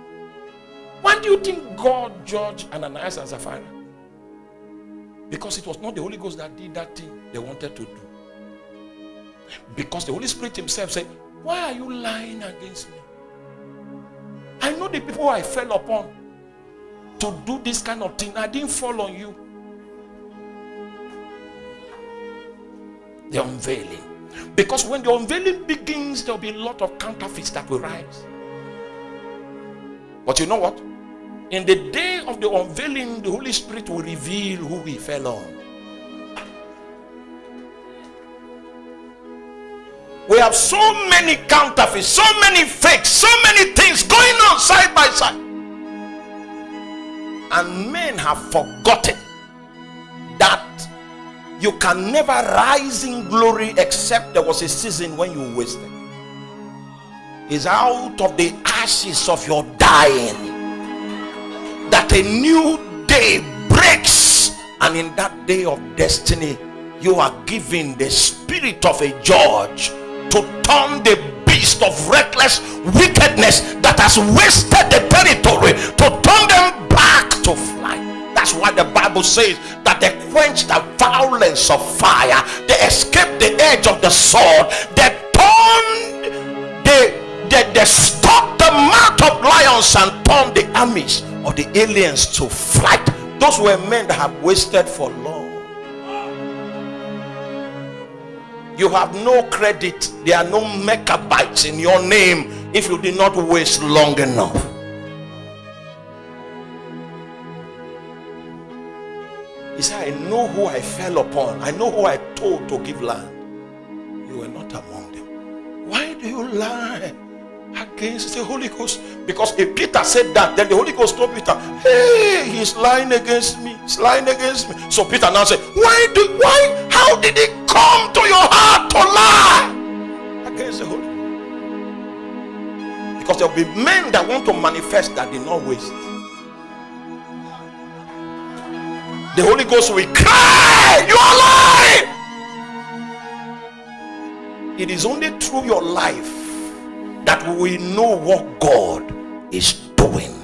Why do you think God judged Ananias and Sapphira? Because it was not the Holy Ghost that did that thing they wanted to do. Because the Holy Spirit Himself said, Why are you lying against me? I know the people I fell upon to do this kind of thing. I didn't fall on you. The unveiling. Because when the unveiling begins, there'll be a lot of counterfeits that will rise. But you know what? In the day of the unveiling, the Holy Spirit will reveal who we fell on. We have so many counterfeits, so many fakes, so many things going on side by side. And men have forgotten that you can never rise in glory except there was a season when you wasted. Is out of the ashes of your dying that a new day breaks, and in that day of destiny, you are given the spirit of a judge to turn the beast of reckless wickedness that has wasted the territory to turn them back to flight. That's why the Bible says that they quench the violence of fire, they escape the edge of the sword, they turn, they, they, they stop the mouth of lions and turned the armies of the aliens to flight. Those were men that have wasted for long. You have no credit. There are no megabytes in your name if you did not waste long enough. He said, I know who I fell upon. I know who I told to give land. You were not among them. Why do you lie? Against the Holy Ghost. Because if Peter said that, then the Holy Ghost told Peter, Hey, he's lying against me. He's lying against me. So Peter now said, Why do why how did it come to your heart to lie against the Holy Ghost? Because there will be men that want to manifest that did not waste. The Holy Ghost will cry, You are lying. It is only through your life that we know what God is doing.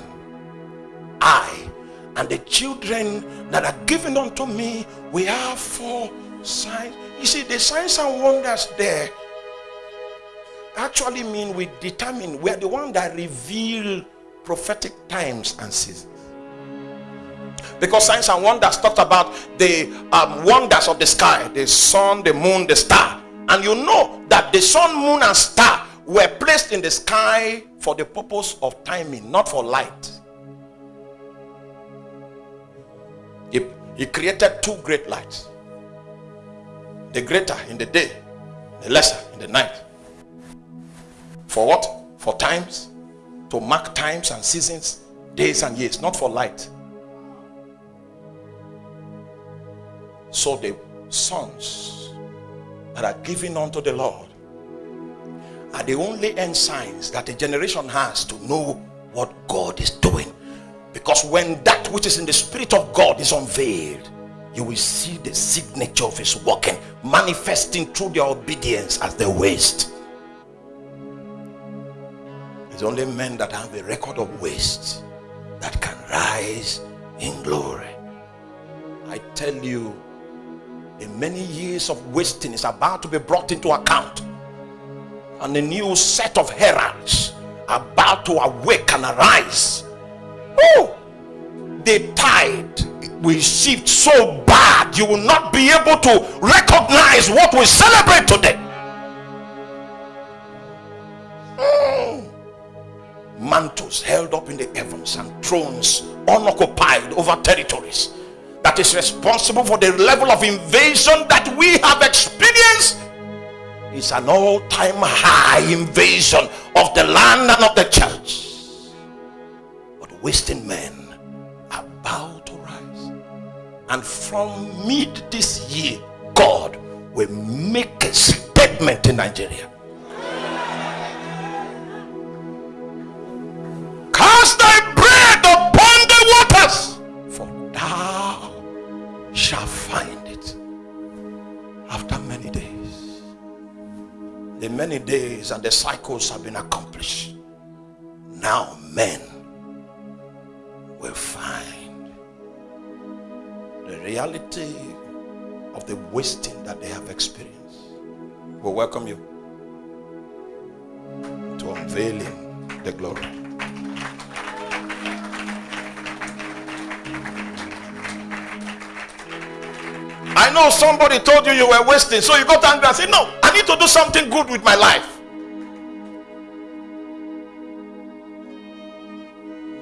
I and the children that are given unto me, we have four signs. You see, the signs and wonders there actually mean we determine we are the one that reveal prophetic times and seasons because signs and wonders talked about the um, wonders of the sky the sun the moon the star and you know that the sun moon and star were placed in the sky for the purpose of timing, not for light. He, he created two great lights. The greater in the day, the lesser in the night. For what? For times, to mark times and seasons, days and years, not for light. So the sons that are given unto the Lord are the only ensigns that a generation has to know what God is doing. Because when that which is in the spirit of God is unveiled, you will see the signature of his working manifesting through their obedience as they waste. It's only men that have a record of waste that can rise in glory. I tell you, the many years of wasting is about to be brought into account and a new set of heralds about to awake and arise. Oh, the tide will shift so bad you will not be able to recognize what we celebrate today. Mm. Mantles held up in the heavens and thrones unoccupied over territories that is responsible for the level of invasion that we have experienced is an all-time high invasion of the land and of the church. But wasting men are about to rise. And from mid this year god will make a statement in nigeria. Cast thy bread upon the waters for thou shalt find many days and the cycles have been accomplished. Now men will find the reality of the wasting that they have experienced. We welcome you to unveiling the glory. I know somebody told you you were wasting, so you got angry and said, No, I need to do something good with my life.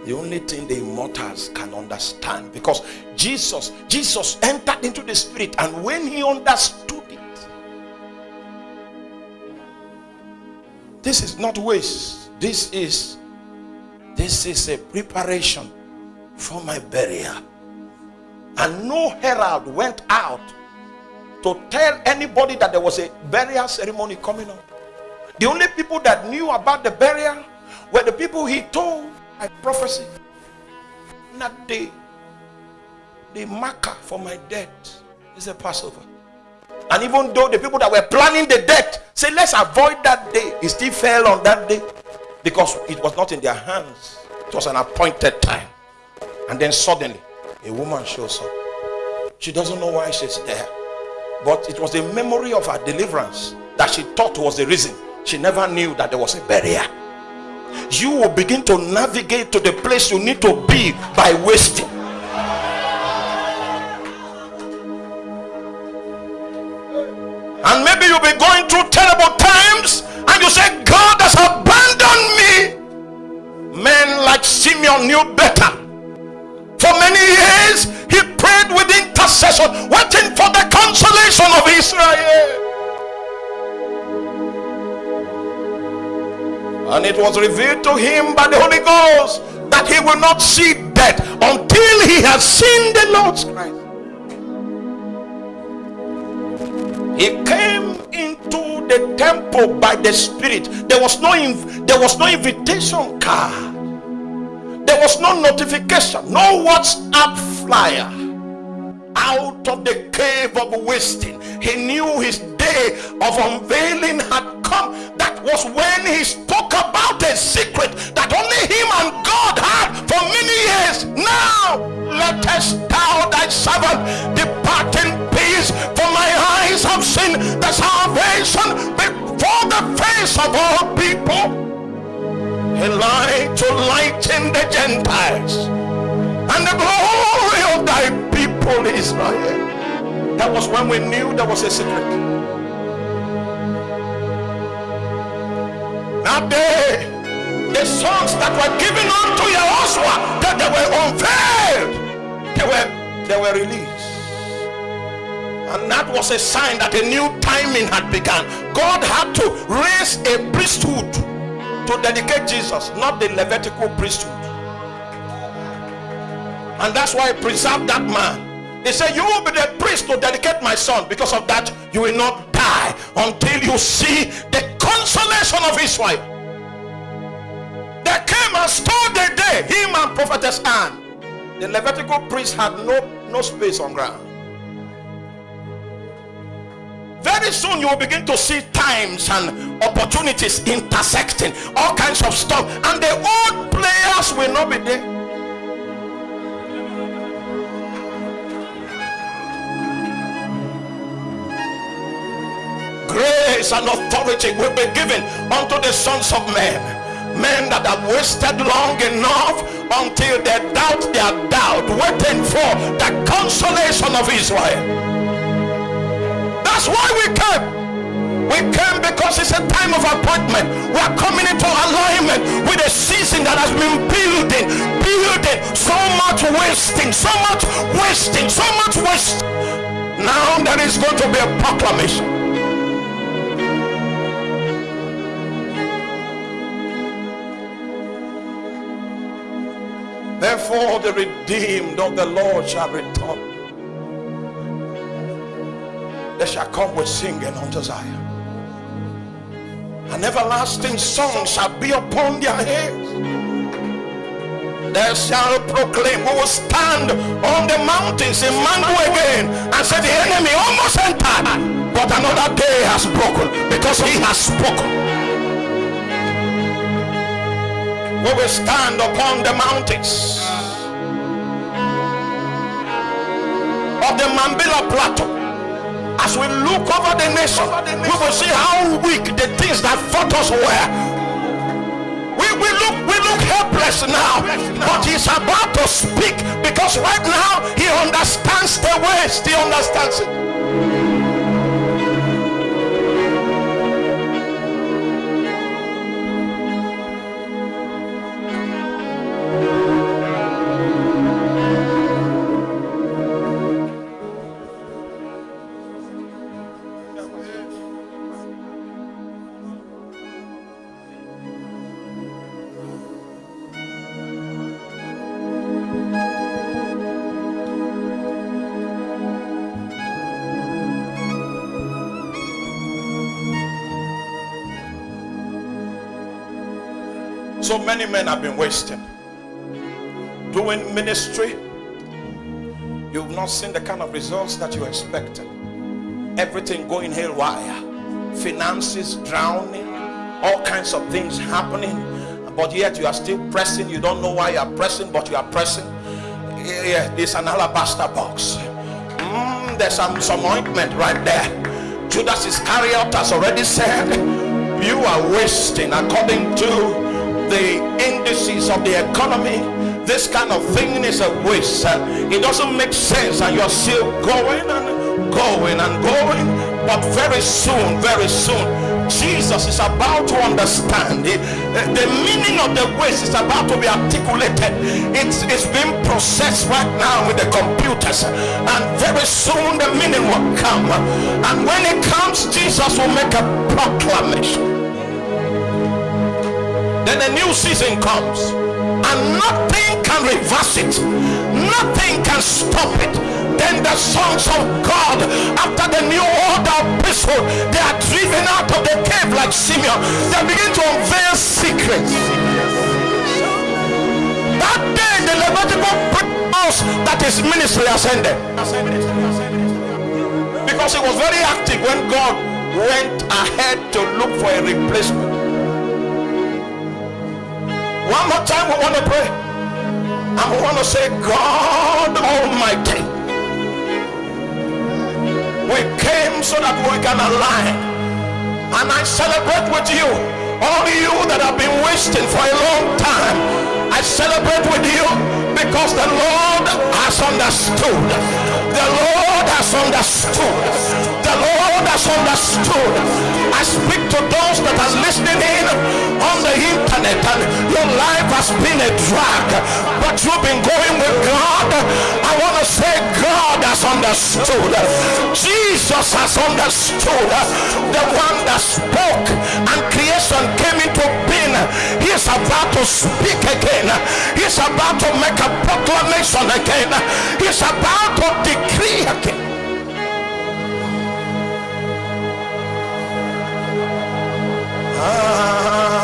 The only thing the immortals can understand because Jesus, Jesus entered into the spirit, and when he understood it, this is not waste. This is this is a preparation for my burial. And no herald went out to tell anybody that there was a burial ceremony coming up. The only people that knew about the burial were the people he told by prophecy. Not the, the marker for my death is a Passover. And even though the people that were planning the death say, let's avoid that day, it still fell on that day because it was not in their hands. It was an appointed time. And then suddenly, a woman shows up. She doesn't know why she's there. But it was the memory of her deliverance that she thought was the reason. She never knew that there was a barrier. You will begin to navigate to the place you need to be by wasting. And maybe you'll be going through terrible times and you say, God has abandoned me. Men like Simeon knew better. For many years, he prayed with intercession, waiting for the consolation of Israel. And it was revealed to him by the Holy Ghost that he will not see death until he has seen the Lord's Christ. He came into the temple by the Spirit. There was no there was no invitation card. There was no notification, no WhatsApp flyer. Out of the cave of wasting, he knew his day of unveiling had come. That was when he spoke about a secret that only him and God had for many years. Now, lettest thou thy servant depart in peace, for my eyes have seen the salvation before the face of all people a light to lighten the Gentiles and the glory of thy Israel. That was when we knew there was a secret. Now they, the songs that were given unto Yahushua, that they were unveiled, they were they were released. And that was a sign that a new timing had begun. God had to raise a priesthood to dedicate Jesus, not the Levitical priesthood. And that's why he preserved that man. He said, You will be the priest to dedicate my son. Because of that, you will not die until you see the consolation of Israel. They came and stole the day, him and prophetess Anne. The Levitical priest had no, no space on ground. Very soon you will begin to see times and opportunities intersecting, all kinds of stuff, and the old players will not be there. Grace and authority will be given unto the sons of men men that have wasted long enough until they doubt their doubt waiting for the consolation of israel that's why we came. We came because it's a time of appointment. We are coming into alignment with a season that has been building, building, so much wasting, so much wasting, so much waste. Now there is going to be a proclamation. Therefore, the redeemed of the Lord shall return they shall come with singing unto Zion. An everlasting song shall be upon their heads. they shall proclaim. We will stand on the mountains in Mango again and say the enemy almost entered, but another day has broken because he has spoken. We will stand upon the mountains. Of the Mambila Plateau. As we look over the nation, we will see how weak the things that fought us were. We we look we look helpless now but he's about to speak because right now he understands the ways he understands it So many men have been wasting doing ministry. You've not seen the kind of results that you expected. Everything going haywire, finances drowning, all kinds of things happening, but yet you are still pressing. You don't know why you are pressing, but you are pressing. Yeah, there's an alabaster box. Mm, there's some, some ointment right there. Judas Iscariot has already said, You are wasting according to the indices of the economy this kind of thing is a waste. It doesn't make sense and you're still going and going and going. But very soon very soon jesus is about to understand it. The meaning of the waste is about to be articulated. It's it's being processed right now with the computers. And very soon the meaning will come. And when it comes jesus will make a proclamation then a new season comes and nothing can reverse it. Nothing can stop it. Then the sons of god after the new order of priesthood they are driven out of the cave like simeon. They begin to unveil secrets. That day the levitical knows that his ministry ascended. Because he was very active when god went ahead to look for a replacement one more time, we want to pray. And we want to say, God Almighty, we came so that we can align. And I celebrate with you, all you that have been wasting for a long time. I celebrate with you because the Lord has understood. The Lord has understood. The Lord has understood. I speak to those that are listening in on the internet and your life has been a drag, but you've been going with God. I want to say God has understood. Jesus has understood. The one that spoke and creation came into being. He is about to speak again. He's about to make a proclamation again. He's about to decree again. ah, ah, ah.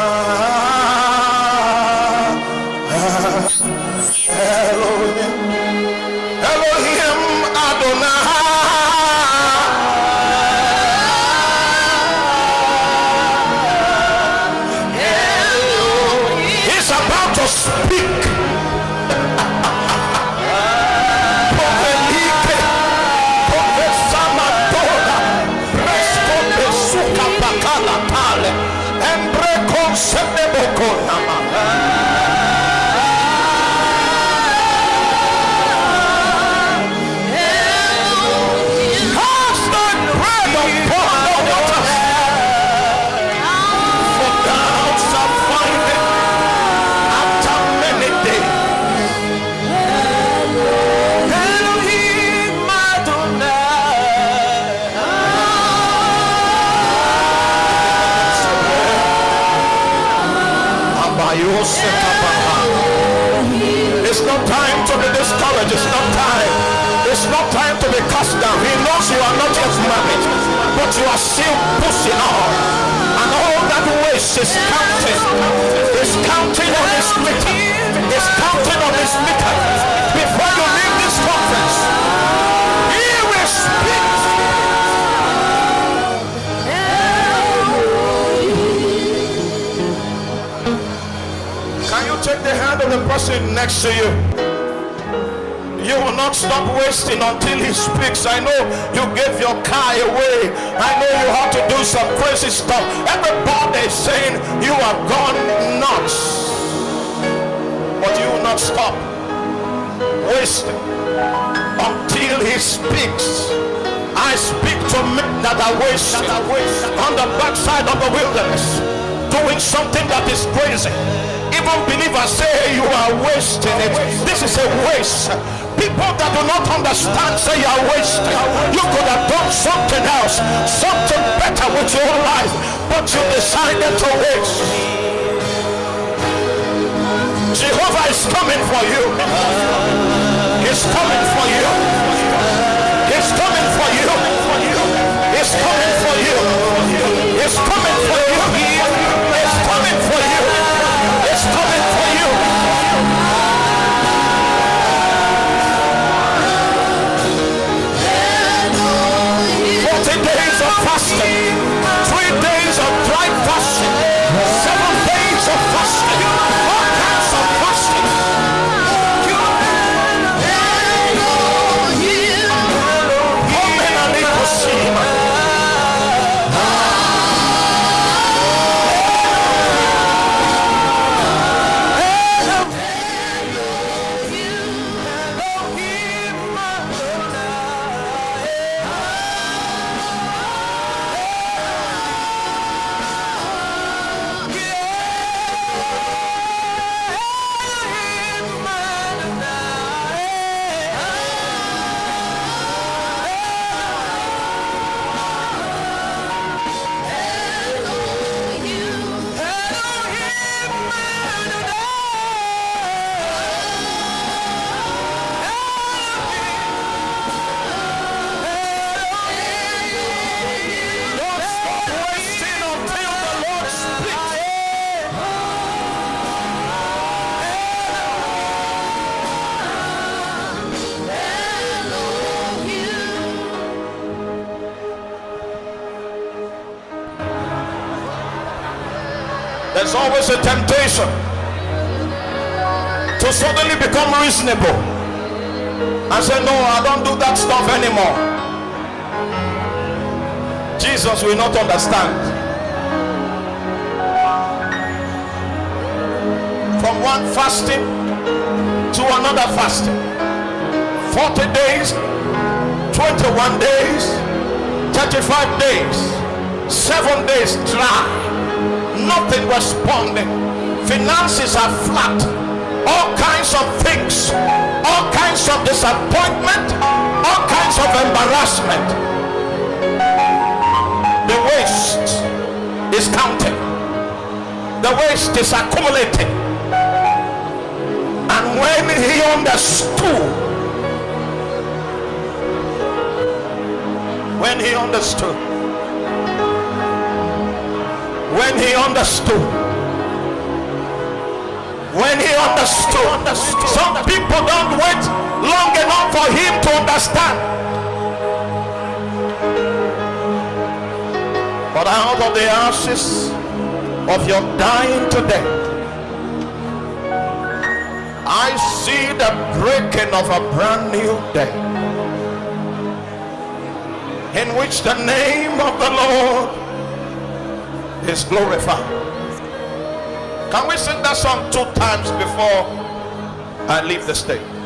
Person next to you. You will not stop wasting until he speaks. I know you gave your car away. I know you have to do some crazy stuff. Everybody is saying you are gone nuts. But you will not stop wasting until he speaks. I speak to men that are wasting on the backside of the wilderness, doing something that is crazy. Even believers say you are wasting it. This is a waste. People that do not understand say you are wasting. You could have done something else, something better with your life, but you decided to waste. Jehovah is coming for you. He's coming for you. There's always a temptation to suddenly become reasonable and say, No, I don't do that stuff anymore. Jesus will not understand. From one fasting to another fasting, 40 days, 21 days, 35 days, 7 days dry, nothing responding. Finances are flat, all kinds of things, all kinds of disappointment, all kinds of embarrassment. The waste is counting. The waste is accumulating. And when he understood when he understood when he understood. When he understood. Some people don't wait long enough for him to understand. But out of the ashes of your dying today, I see the breaking of a brand new day in which the name of the Lord is glorified. Can we sing that song two times before I leave the stage?